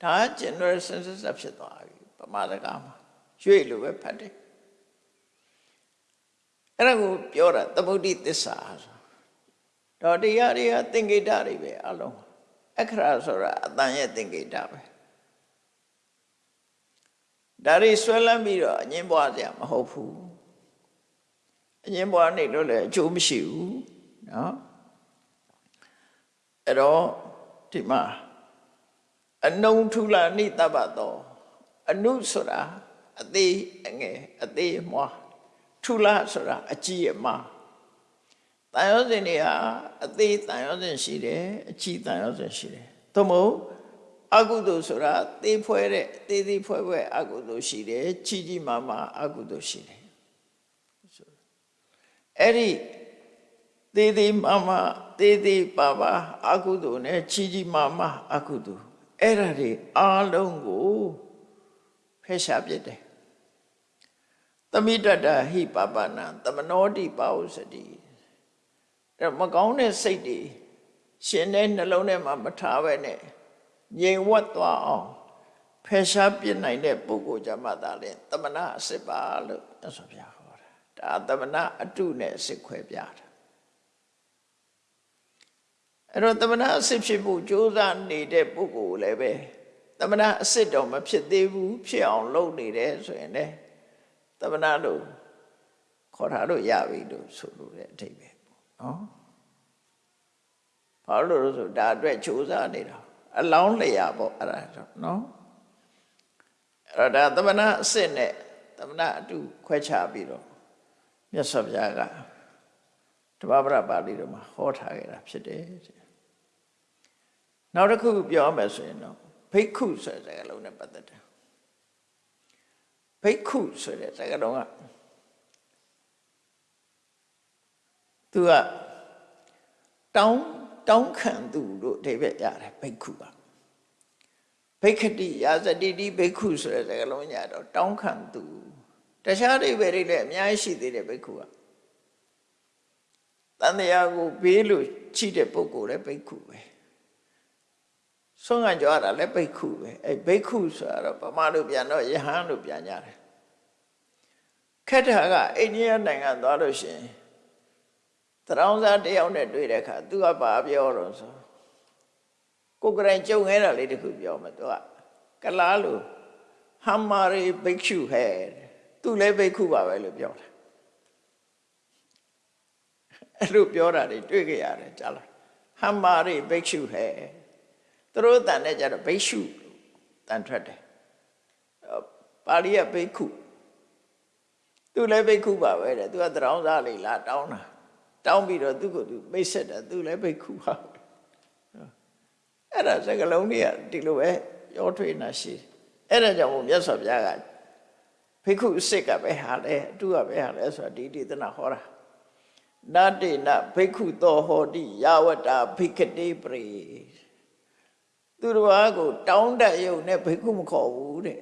[SPEAKER 2] ဒါက general census ဖြစ်သွားပြီပမာဒကမှာရွေလို့ပဲဖတ်တယ်အဲ့ဒါကိုပြောတာသမုဒိသစ္စာဆို တော့တရားတွေကသင်္ကေတတွေပဲအလုံးအခရာဆိုတာအတန်ရဲ့သင်္ကေတပဲဒါတွေဆွဲလန်းပြီးတော့အငင်းပွားစရာမဟုတ်ဘူးအငင်းပွားနေလို့လည်းအကျိုးမရှိဘူးเนาะအဲ့တော့ဒီမှာအနုံထူလာနိတပ္ပသောအနုဆိုတာအသေးအငယ်အသေးအမွားထူလာဆိုတာအကြီးအမား တန်ရောစဉ်တွေဟာအသေးတန်ရောစဉ်ရှိတယ်အကြီးတန်ရောစဉ်ရှိတယ်သို့မဟုတ်အကုသိုလ်ဆိုတာသေဖွဲတဲ့သေသေးဖွဲဖွဲအကုသိုလ်ရှိတယ်ကြီးကြီးမားမားအကုသိုလ်ရှိတယ်အဲ့ဒီသေးသေးမားမားသေးသေးပါပါအကုသိုလ်နဲ့ကြီးကြီးမားမားအကုသိုလ်အဲ့ဒါတွေအားလုံးကိုဖယ်ရှားပြစ်တယ်သမိတ္တဟိပပနာသမနောတိပါဝစတိ အဲ့မကောင်းတဲ့စိတ်တွေရှင်တဲ့နှလုံးထဲမှာမထားပဲနဲ့ငြိမ်ဝတ်သွားအောင်ဖယ်ရှားပြစ်နိုင်တဲ့ပုဂ္ဂိုလ်ကြမှာသာလေသမဏအစစ်ပါလို့မြတ်စွာဘုရားဟောတာဒါသမဏအတုနဲ့အစစ်ခွဲပြတာအဲ့တော့သမဏအစစ်ဖြစ်ဖို့ကြိုးစားနေတဲ့ပုဂ္ဂိုလ်လည်းပဲသမဏအစစ်တော့မဖြစ်သေးဘူးဖြစ်အောင်လုပ်နေတယ်ဆိုရင်လည်းသမဏလို့ခေါ်ထားလို့ရပြီလို့ဆိုလို့တဲ့အထိပ္ပယ်ပေါ့ နော်ဘာလို့လဲဆိုဒါအတွက်ကြိုးစားနေတာအလောင်းလျာပေါ့အဲ့ဒါတော့နော်အဲ့တော့ဒါသမဏအစစ်နဲ့သမဏအတုခွဲခြားပြီးတော့မြတ်စွာဘုရားကတပ္ပရပါဠိတော်မှာဟောထားခဲ့တာဖြစ်တယ်နောက်တစ်ခုပြောမယ်ဆိုရင်တော့ဘိက္ခုဆိုတဲ့စကားလုံးနဲ့ပတ်သက်တယ်ဘိက္ခုဆိုတဲ့စကားလုံးက သူကတောင်းတောင်းခံသူလို့အဓိပ္ပာယ်ရတယ်ဘိက္ခုကဘိက္ခတိယာဇတိတိဘိက္ခုဆိုတဲ့စကားလုံးညာတော့တောင်းခံသူတခြားအဓိပ္ပာယ်တွေလည်းအများကြီးရှိသေးတယ်ဘိက္ခုကတန်တရားကိုဘေးလို့ချိတဲ့ပုဂ္ဂိုလ်လည်းဘိက္ခုပဲဆုံးကကြောရတာလည်းဘိက္ခုပဲအဲဘိက္ခုဆိုတာတော့ဗမာလိုပြန်တော့ယဟန်လို့ပြန်ကြတယ်ခက်တာကအိန္ဒိယနိုင်ငံသွားလို့ရှိရင် တရောင်းစားတယောက်နဲ့တွေ့တဲ့အခါသူကဘာပြောတော့ဆိုကိုယ်ကရင်ကြုံခဲ့တာလေးတခုပြောမယ်သူကကလားလို့ဟမ်မာရီဘိက္ခုဟဲ့သူလည်းဘိက္ခုပါပဲလို့ပြောတာအဲ့လိုပြောတာတွေတွေ့ကြရတယ်ကြားလားဟမ်မာရီဘိက္ခုဟဲ့သူတို့တန်တဲ့ကြတော့ဘိက္ခုတန်ထွက်တယ်ပါဠိကဘိက္ခုသူလည်းဘိက္ခုပါပဲတဲ့သူကတရောင်းစားလေးလာတောင်းတာ တောင်းပြီးတော့သူ့ကိုသူမိတ်ဆက်တာသူလည်းဘိက္ခုပါပဲအဲ့ဒါစကလုံးတွေကဒီလိုပဲရောထွေးနေရှိတယ်အဲ့ဒါကြောင့်မို့မြတ်စွာဘုရားကဘိက္ခုစစ်ကပဲဟာလေအတူကပဲဟာလေဆိုတာဒီဒေသနာဟောတာနတ္တိနဘိက္ခုသောဟောတိယဝတ္တာဘိက္ခတိပရိသူတော်ဘာကို တောင်းတရုံနဲ့ဘိက္ခုမခေါ်ဘူးတဲ့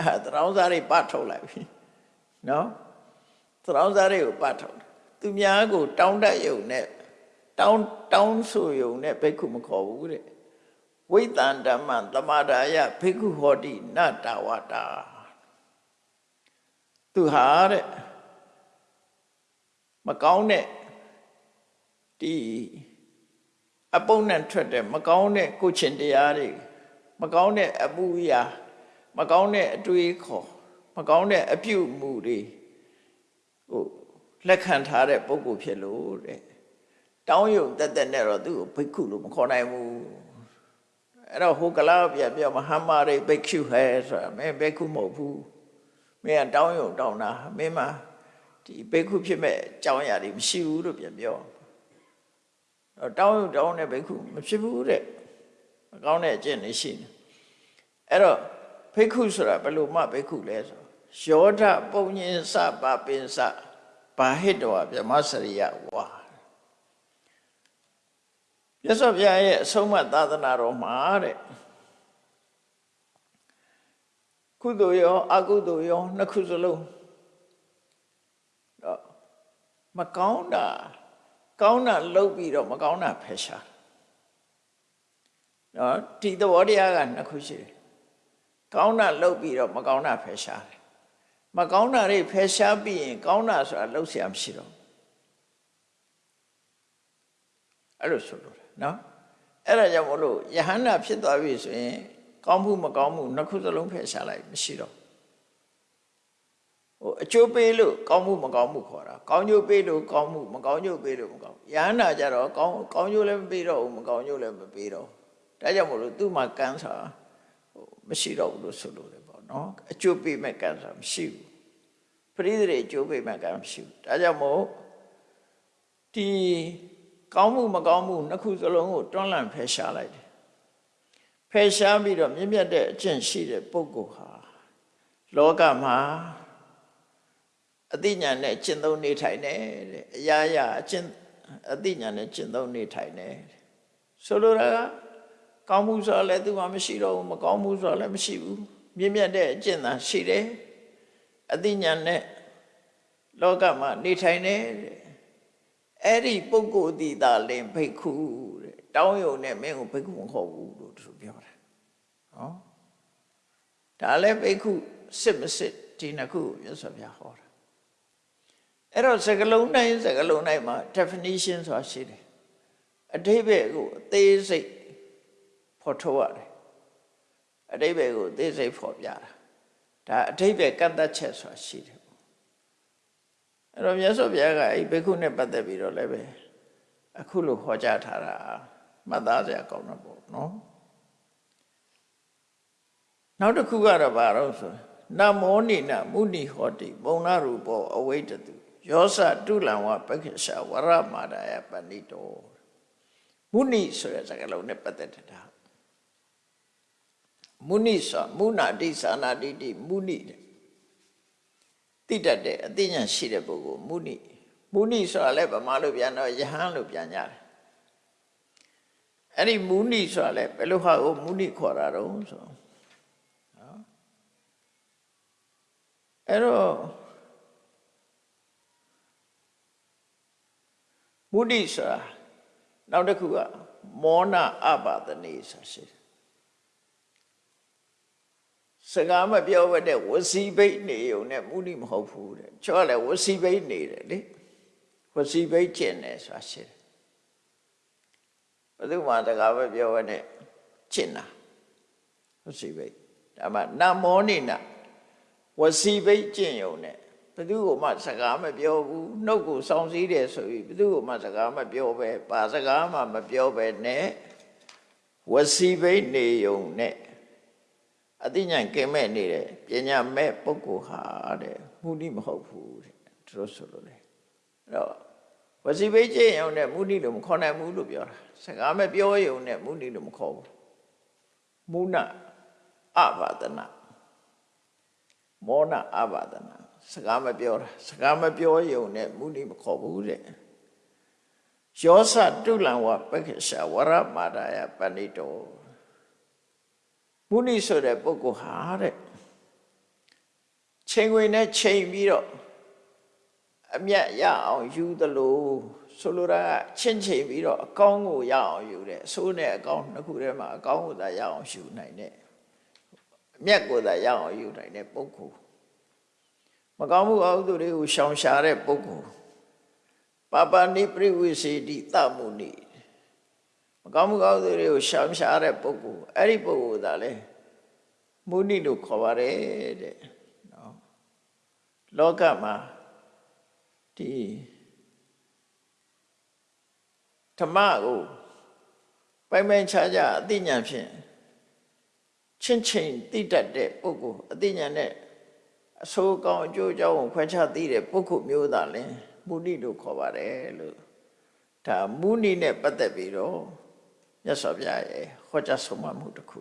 [SPEAKER 2] အဲတရောင်းစားတွေပတ်ထုတ်လိုက်ပြီနော်သရောင်းစားတွေကိုပတ်ထုတ်တယ် သူများကို တောင်းတယုံနဲ့တောင်းတောင်းဆိုယုံနဲ့ဘိက္ခုမခေါ်ဘူးတဲ့ဝိတန္ဓမ္မသမာဒါယဘိက္ခုဟောတိနတဝတာသူဟာတဲ့မကောင်းတဲ့ဒီအပုံနဲ့ထွက်တဲ့မကောင်းတဲ့ကိုချင်းတရားတွေမကောင်းတဲ့အမှုရာမကောင်းတဲ့အတွေးခေါ်မကောင်းတဲ့အပြုအမူတွေဟို လက်ခံထားတဲ့ပုဂ္ဂိုလ်ဖြစ်လို့တဲ့တောင်းယုံတက်တက်နဲ့တော့သူ့ကိုဘိက္ခုလို့မခေါ်နိုင်ဘူးအဲ့တော့ဟိုကလာပြန်ပြောမဟာမာရိဘိက္ခုဟဲဆိုတာမင်းဘိက္ခုမဟုတ်ဘူးမင်းကတောင်းယုံတောင်းတာမင်းမဒီဘိက္ခုဖြစ်မဲ့အကြောင်းအရာတွေမရှိဘူးလို့ပြန်ပြောတော့တောင်းယုံတောင်းတဲ့ဘိက္ခုမဖြစ်ဘူးတဲ့မကောင်းတဲ့အကျင့်တွေရှိနေအဲ့တော့ဘိက္ခုဆိုတာဘယ်လိုမှဘိက္ခုလဲဆိုယောဓပုံညင်စပပင်စ ဘာဟိတောဗြဟ္မစရိယဝါမြတ်စွာဘုရားရဲ့အဆုံးအမသာသနာတော်မှာတဲ့ကုသိုလ်ရောအကုသိုလ်ရောနှစ်ခုစလုံးတော့မကောင်းတာကောင်းတာလုပ်ပြီးတော့မကောင်းတာဖယ်ရှားနော်ဒီသဘောတရားကနှစ်ခုရှိတယ်ကောင်းတာလုပ်ပြီးတော့မကောင်းတာဖယ်ရှားတယ် မကောင်းတာတွေဖယ်ရှားပြီးရင်ကောင်းတာဆိုတာလှုပ်ရှားမရှိတော့အဲ့လိုဆိုလို့နော်အဲ့ဒါကြောင့်မလို့ယဟန္တာဖြစ်သွားပြီဆိုရင်ကောင်းမှုမကောင်းမှုနှစ်ခုစလုံးဖယ်ရှားလိုက်မရှိတော့ဟိုအကျိုးပေးလို့ကောင်းမှုမကောင်းမှုခေါ်တာကောင်းကျိုးပေးလို့ကောင်းမှုမကောင်းကျိုးပေးလို့မကောင်းယဟန္တာကြတော့ကောင်းကောင်းကျိုးလည်းမပေးတော့ဘူးမကောင်းကျိုးလည်းမပေးတော့ဒါကြောင့်မလို့သူ့မှာကန်းစာဟိုမရှိတော့ဘူးလို့ဆိုလို့လေပေါ့ နော်အကျိုးပေးမဲ့ကန်းစာမရှိဘူးပရိသေအကျိုးပေးမဲ့ကန်းမရှိဘူးဒါကြောင့်မို့ဒီကောင်းမှုမကောင်းမှုနှစ်ခုစလုံးကိုတွန်းလှန်ဖယ်ရှားလိုက်တယ်ဖယ်ရှားပြီးတော့မြင့်မြတ်တဲ့အကျင့်ရှိတဲ့ပုဂ္ဂိုလ်ဟာလောကမှာအသိဉာဏ်နဲ့ကျင့်သုံးနေထိုင်တယ်တဲ့အရာရာအကျင့်အသိဉာဏ်နဲ့ကျင့်သုံးနေထိုင်တယ်ဆိုလိုတာကကောင်းမှုဆိုတာလည်းသူမှမရှိတော့ဘူးမကောင်းမှုဆိုတာလည်းမရှိဘူး မြင့်မြတ်တဲ့အကျင့်သာရှိတယ်အသိဉာဏ်နဲ့လောကမှာနေထိုင်တယ်အဲ့ဒီပုဂ္ဂိုလ်ဒီသာလင်ဘိက္ခုတဲ့တောင်းယုံနဲ့မင်းကိုဘိက္ခုမခေါ်ဘူးလို့သူပြောတာနော်ဒါလည်းဘိက္ခုစစ်မစစ်ဒီနှစ်ခုမြတ်စွာဘုရားဟောတာအဲ့တော့စကလုံးတိုင်းစကလုံးတိုင်းမှာ definition ဆိုတာရှိတယ်အတိဘယ်ကိုအသေးစိတ်ဖော်ထုတ်ရတယ် အတိဘယ်ကိုအသေးစိတ်ဖော်ပြတာဒါအတိဘယ်ကန့်သက်ချက်ဆိုတာရှိတယ်အဲ့တော့မြတ်စွာဘုရားကအဲ့ဘိက္ခုနဲ့ပတ်သက်ပြီးတော့လည်းပဲအခုလိုခေါ်ကြထားတာမှတ်သားစရာကောင်းတော့ပေါ့နော်နောက်တစ်ခုကတော့ဘာလို့ဆိုနမောနိနမုနိဟောတိပုံနာရူပောအဝိတတုယောစတုလံဝပက္ခရှာဝရမာဒယပဏိတောမုနိဆိုတဲ့စကားလုံးနဲ့ပတ်သက်တာ မုနိဆိုမုနာတိသာနာတိတိမုနိတဲ့သိတတ်တဲ့အသိဉာဏ်ရှိတဲ့ပုဂ္ဂိုလ်မုနိမုနိဆိုတာလည်းဗမာလိုပြန်တော့ယဟန်လို့ပြန်ကြတယ်အဲ့ဒီမုနိဆိုတာလည်းဘယ်လိုဟာကိုမုနိခေါ်တာတော့ဆိုနော်အဲ့တော့မုနိဆိုတာနောက်တစ်ခုကမောနအပါဒနေဆိုတာရှိတယ် စကားမပြောဘဲတဲ့ဝစီဘိတ်နေုံနဲ့မုနိမဟုတ်ဘူးတဲ့ချောလည်းဝစီဘိတ်နေတယ်လေဝစီဘိတ်ကျင့်တယ်ဆိုတာရှိတယ်ဘယ်သူမှစကားမပြောဘဲနဲ့ကျင့်တာဝစီဘိတ်ဒါမှနမောနိနဝစီဘိတ်ကျင့်ုံနဲ့ဘယ်သူမှစကားမပြောဘူးနှုတ်ကိုစောင်းစည်းတယ်ဆိုပြီးဘယ်သူမှစကားမပြောပဲပါစကားမှမပြောပဲနဲ့ဝစီဘိတ်နေုံနဲ့ အသိဉာဏ်ကင်မဲ့နေတဲ့ပညာမဲ့ပုဂ္ဂိုလ်ဟာတဲ့မုနိမဟုတ်ဘူးတဲ့သူတို့ဆိုလို့လေအဲ့တော့ဝစီဘိတ်ကျင့်ရုံနဲ့မုနိလို့မခေါ်နိုင်ဘူးလို့ပြောတာစကားမပြောရုံနဲ့မုနိလို့မခေါ်ဘူးမုနအဘာဒနာမောနအဘာဒနာစကားမပြောတာစကားမပြောရုံနဲ့မုနိမခေါ်ဘူးတဲ့ယောစတုလံဝပက္ခရှာဝရမာဒယပဏိတော မုနိဆိုတဲ့ပုဂ္ဂိုလ်ဟာတဲ့ချိန်ဝင်နဲ့ချိန်ပြီးတော့အမျက်ရအောင်ယူသလိုဆိုလိုတာကချင်းချိန်ပြီးတော့အကောင်းကိုရအောင်ယူတယ်အဆိုးနဲ့အကောင်းနှစ်ခုထဲမှာအကောင်းကိုသာရအောင်ယူနိုင်တယ်အမျက်ကိုသာရအောင်ယူနိုင်တဲ့ပုဂ္ဂိုလ်မကောင်းမှုအဟုသူတွေကိုရှောင်ရှားတဲ့ပုဂ္ဂိုလ်ပပနိပရိဝိစေတိတမှုနိ မကောင်းမှုအဟုသူတွေကိုရှောင်ရှားတဲ့ပုဂ္ဂိုလ်အဲ့ဒီပုဂ္ဂိုလ်သာလဲမုနိလို့ခေါ်ပါတယ်တဲ့နော်လောကမှာဒီဓမ္မကိုပိုင်ပိုင်ခြားခြားအသိဉာဏ်ဖြင့်ချင်းချင်းသိတတ်တဲ့ပုဂ္ဂိုလ်အသိဉာဏ်နဲ့အဆိုးကောင်းအကျိုးအကြောင်းကိုခွဲခြားသိတဲ့ပုဂ္ဂိုလ်မျိုးသားလဲမုနိလို့ခေါ်ပါတယ်လို့ဒါမုနိနဲ့ပတ်သက်ပြီးတော့ မြတ်စွာဘုရားရဲ့ဟောကြားဆုံးမမှုတစ်ခု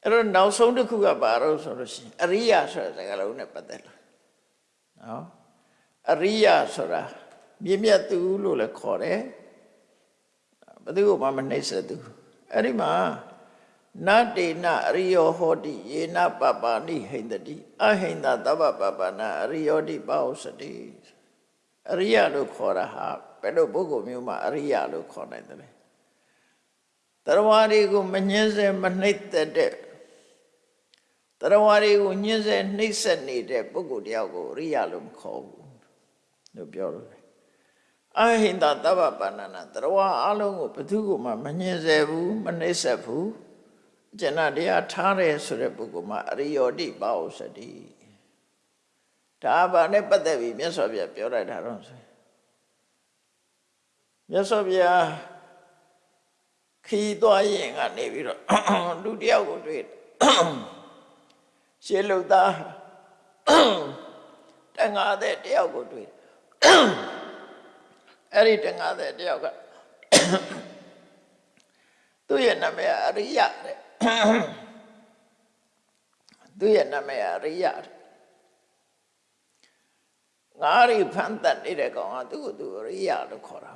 [SPEAKER 2] အဲ့တော့နောက်ဆုံးတစ်ခုကဘာလို့ဆိုလို့ရှိရင်အရိယဆိုတဲ့စကားလုံးနဲ့ပတ်သက်လာနော်အရိယဆိုတာမြင့်မြတ်သူလို့လည်းခေါ်တယ်ဘယ်သူမှမနှိမ့်ဆက်သူအဲ့ဒီမှာနတေနအရိယောဟောတိယေနပပာနိဟိန္တတိအဟိန္ဒသဗ္ဗပပနာအရိယောတိပါဥစတိအရိယလို့ခေါ်တာဟာဘယ်လိုပုဂ္ဂိုလ်မျိုးမှအရိယလို့ခေါ်နိုင်တယ်လဲ တရားဝါတွေကိုမငင်းစေမနှိမ့်သက်တဲ့တရားဝါတွေကိုညှင်းစေနှိမ့်ဆက်နေတဲ့ပုဂ္ဂိုလ်တယောက်ကိုအရိယလို့မခေါ်ဘူးလို့ပြောလို့အဟိန္ဒသဗ္ဗပဏနာတရားဝါအလုံးကိုဘယ်သူမှမငင်းစေဘူးမနှိမ့်ဆက်ဘူးကျန်တရားထားတယ်ဆိုတဲ့ပုဂ္ဂိုလ်မှာအရိယောတိပါဥစတိဒါဘာနဲ့ပတ်သက်ပြီးမြတ်စွာဘုရားပြောလိုက်တာတော့ဆိုမြတ်စွာဘုရား ခီးသွားရင်ကနေပြီးတော့လူတယောက်ကိုတွေ့ရှေးလုသားတန်ငါတဲ့တယောက်ကိုတွေ့အဲ့ဒီတန်ငါတဲ့တယောက်ကသူ့ရဲ့နာမည်အရိယတဲ့သူရဲ့နာမည်အရိယငါးရီဖန်တတ်နေတဲ့ကောင်ကသူ့ကိုသူအရိယလို့ခေါ်တာ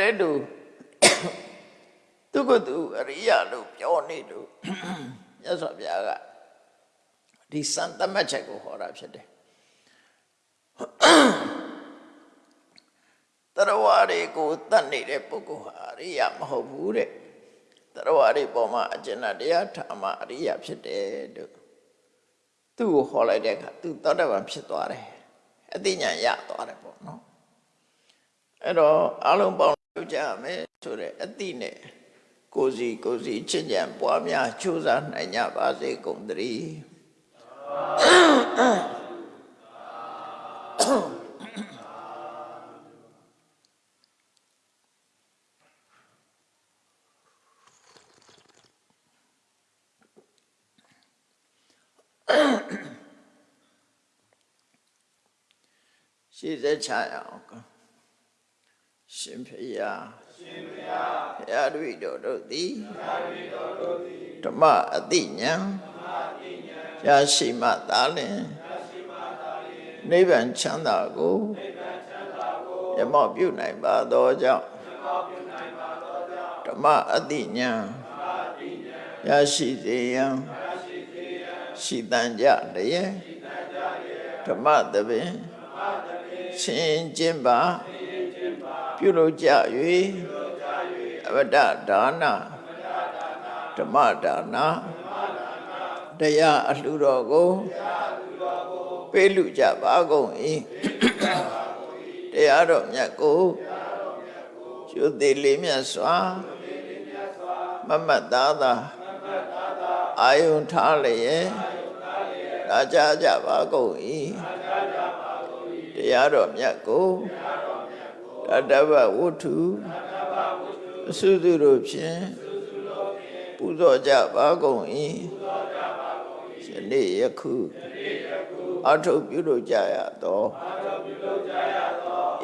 [SPEAKER 2] အဲ့ဒါသူ့ကိုသူအရိယလို့ပြောနေလို့မြတ်စွာဘုရားကဒီစံတမတ်ချက်ကိုဟောတာဖြစ်တယ်တရားဝါတွေကိုတတ်နေတဲ့ပုဂ္ဂိုလ်ဟာအရိယာမဟုတ်ဘူးတဲ့တရားဝါတွေပေါ်မှာအကျဉ်းတရားထားမှအရိယာဖြစ်တယ်လို့သူ့ကိုဟောလိုက်တဲ့အခါသူသောတပန်ဖြစ်သွားတယ်အသိဉာဏ်ရသွားတယ်ပေါ့နော်အဲ့တော့အလုံးပေါင်း လုပ်ကြမယ်ဆိုတဲ့အသိနဲ့ကိုစီကိုစီချစ်ကြံပွားများကြိုးစားနိုင်ကြပါစေကုန်သတည်းရှေ့သက်ချရအောင်က ရှင်ဖရာရှင်ဖရာဘုရားတို့တော်တို့သည်ဘုရားတို့တော်သည်ဓမ္မအတိညာဓမ္မအတိညာရရှိမှသာလင်ရရှိမှသာလင်နိဗ္ဗာန်ချမ်းသာကိုနိဗ္ဗာန်ချမ်းသာကိုရမောပြုနိုင်ပါသောကြောင့်ရမောပြုနိုင်ပါသောကြောင့်ဓမ္မအတိညာဓမ္မအတိညာရရှိစေရန်ရရှိစေရန်ရှိတန်ကြတည်းရှိတန်ကြတည်းဓမ္မသဘင်ရှင်ကျင့်ပါ ပြုလုပ်ကြ၍အဝတ္တဒါနဓမ္မဒါနတရားအလှတော်ကိုပေးလူကြပါကုန်၏တရားတော်မြတ်ကိုကျွသေးလေးမြတ်စွာမမတ်သားသာအာယုန်ထားလျက်ဒါကြကြပါကုန်၏တရားတော်မြတ်ကိုတတ္တဗဝတ္ထုအစုစုတို့ဖြင့်ပပူဇော်ကြပါကုန်၏ယနေ့ယခုအထုပ်ပြုလို့ကြရသော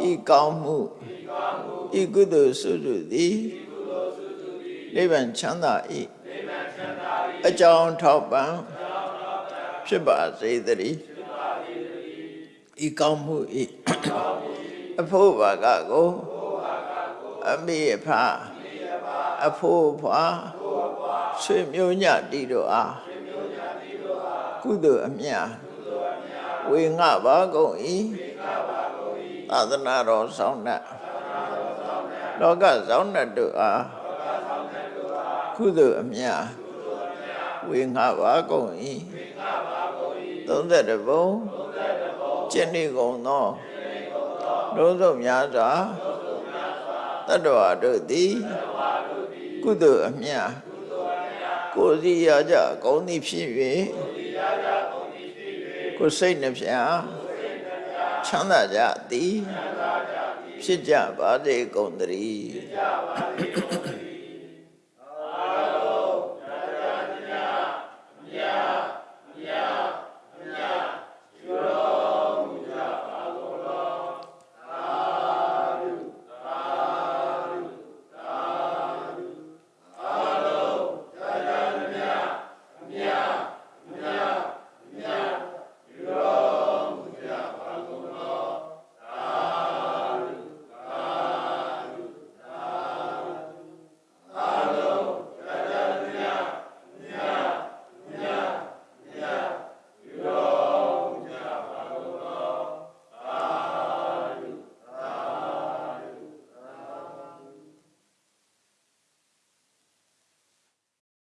[SPEAKER 2] ဤကောင်းမှုဤကုသိုလ်စုစုသည်နိဗ္ဗာန်ချမ်းသာ၏အကြောင်းထောက်ပံ့ဖြစ်ပါစေတည်းဤကောင်းမှုဤ အဖို့ဘာကကိုအမိအဖအဖို့ဖွာဆွေမျိုးညတိတို့အားကုသိုလ်အမြတ်ဝေငှပါကုန်၏သာသနာတော်ဆောင်တတ်လောကဆောင်တတ်တို့အားကုသိုလ်အမြတ်ဝေငှပါကုန်၏32ဘုံကျင့်နေကုန်သော လုံးစုံများစွာတတ္တဝါတို့သည်ကုသိုလ်အမြတ်ကိုယ်စီရကြကောင်းသည်ဖြစ်၍ကိုယ်စိတ်နှပြချမ်းသာကြသည်ဖြစ်ကြပါစေကုန်သတည်း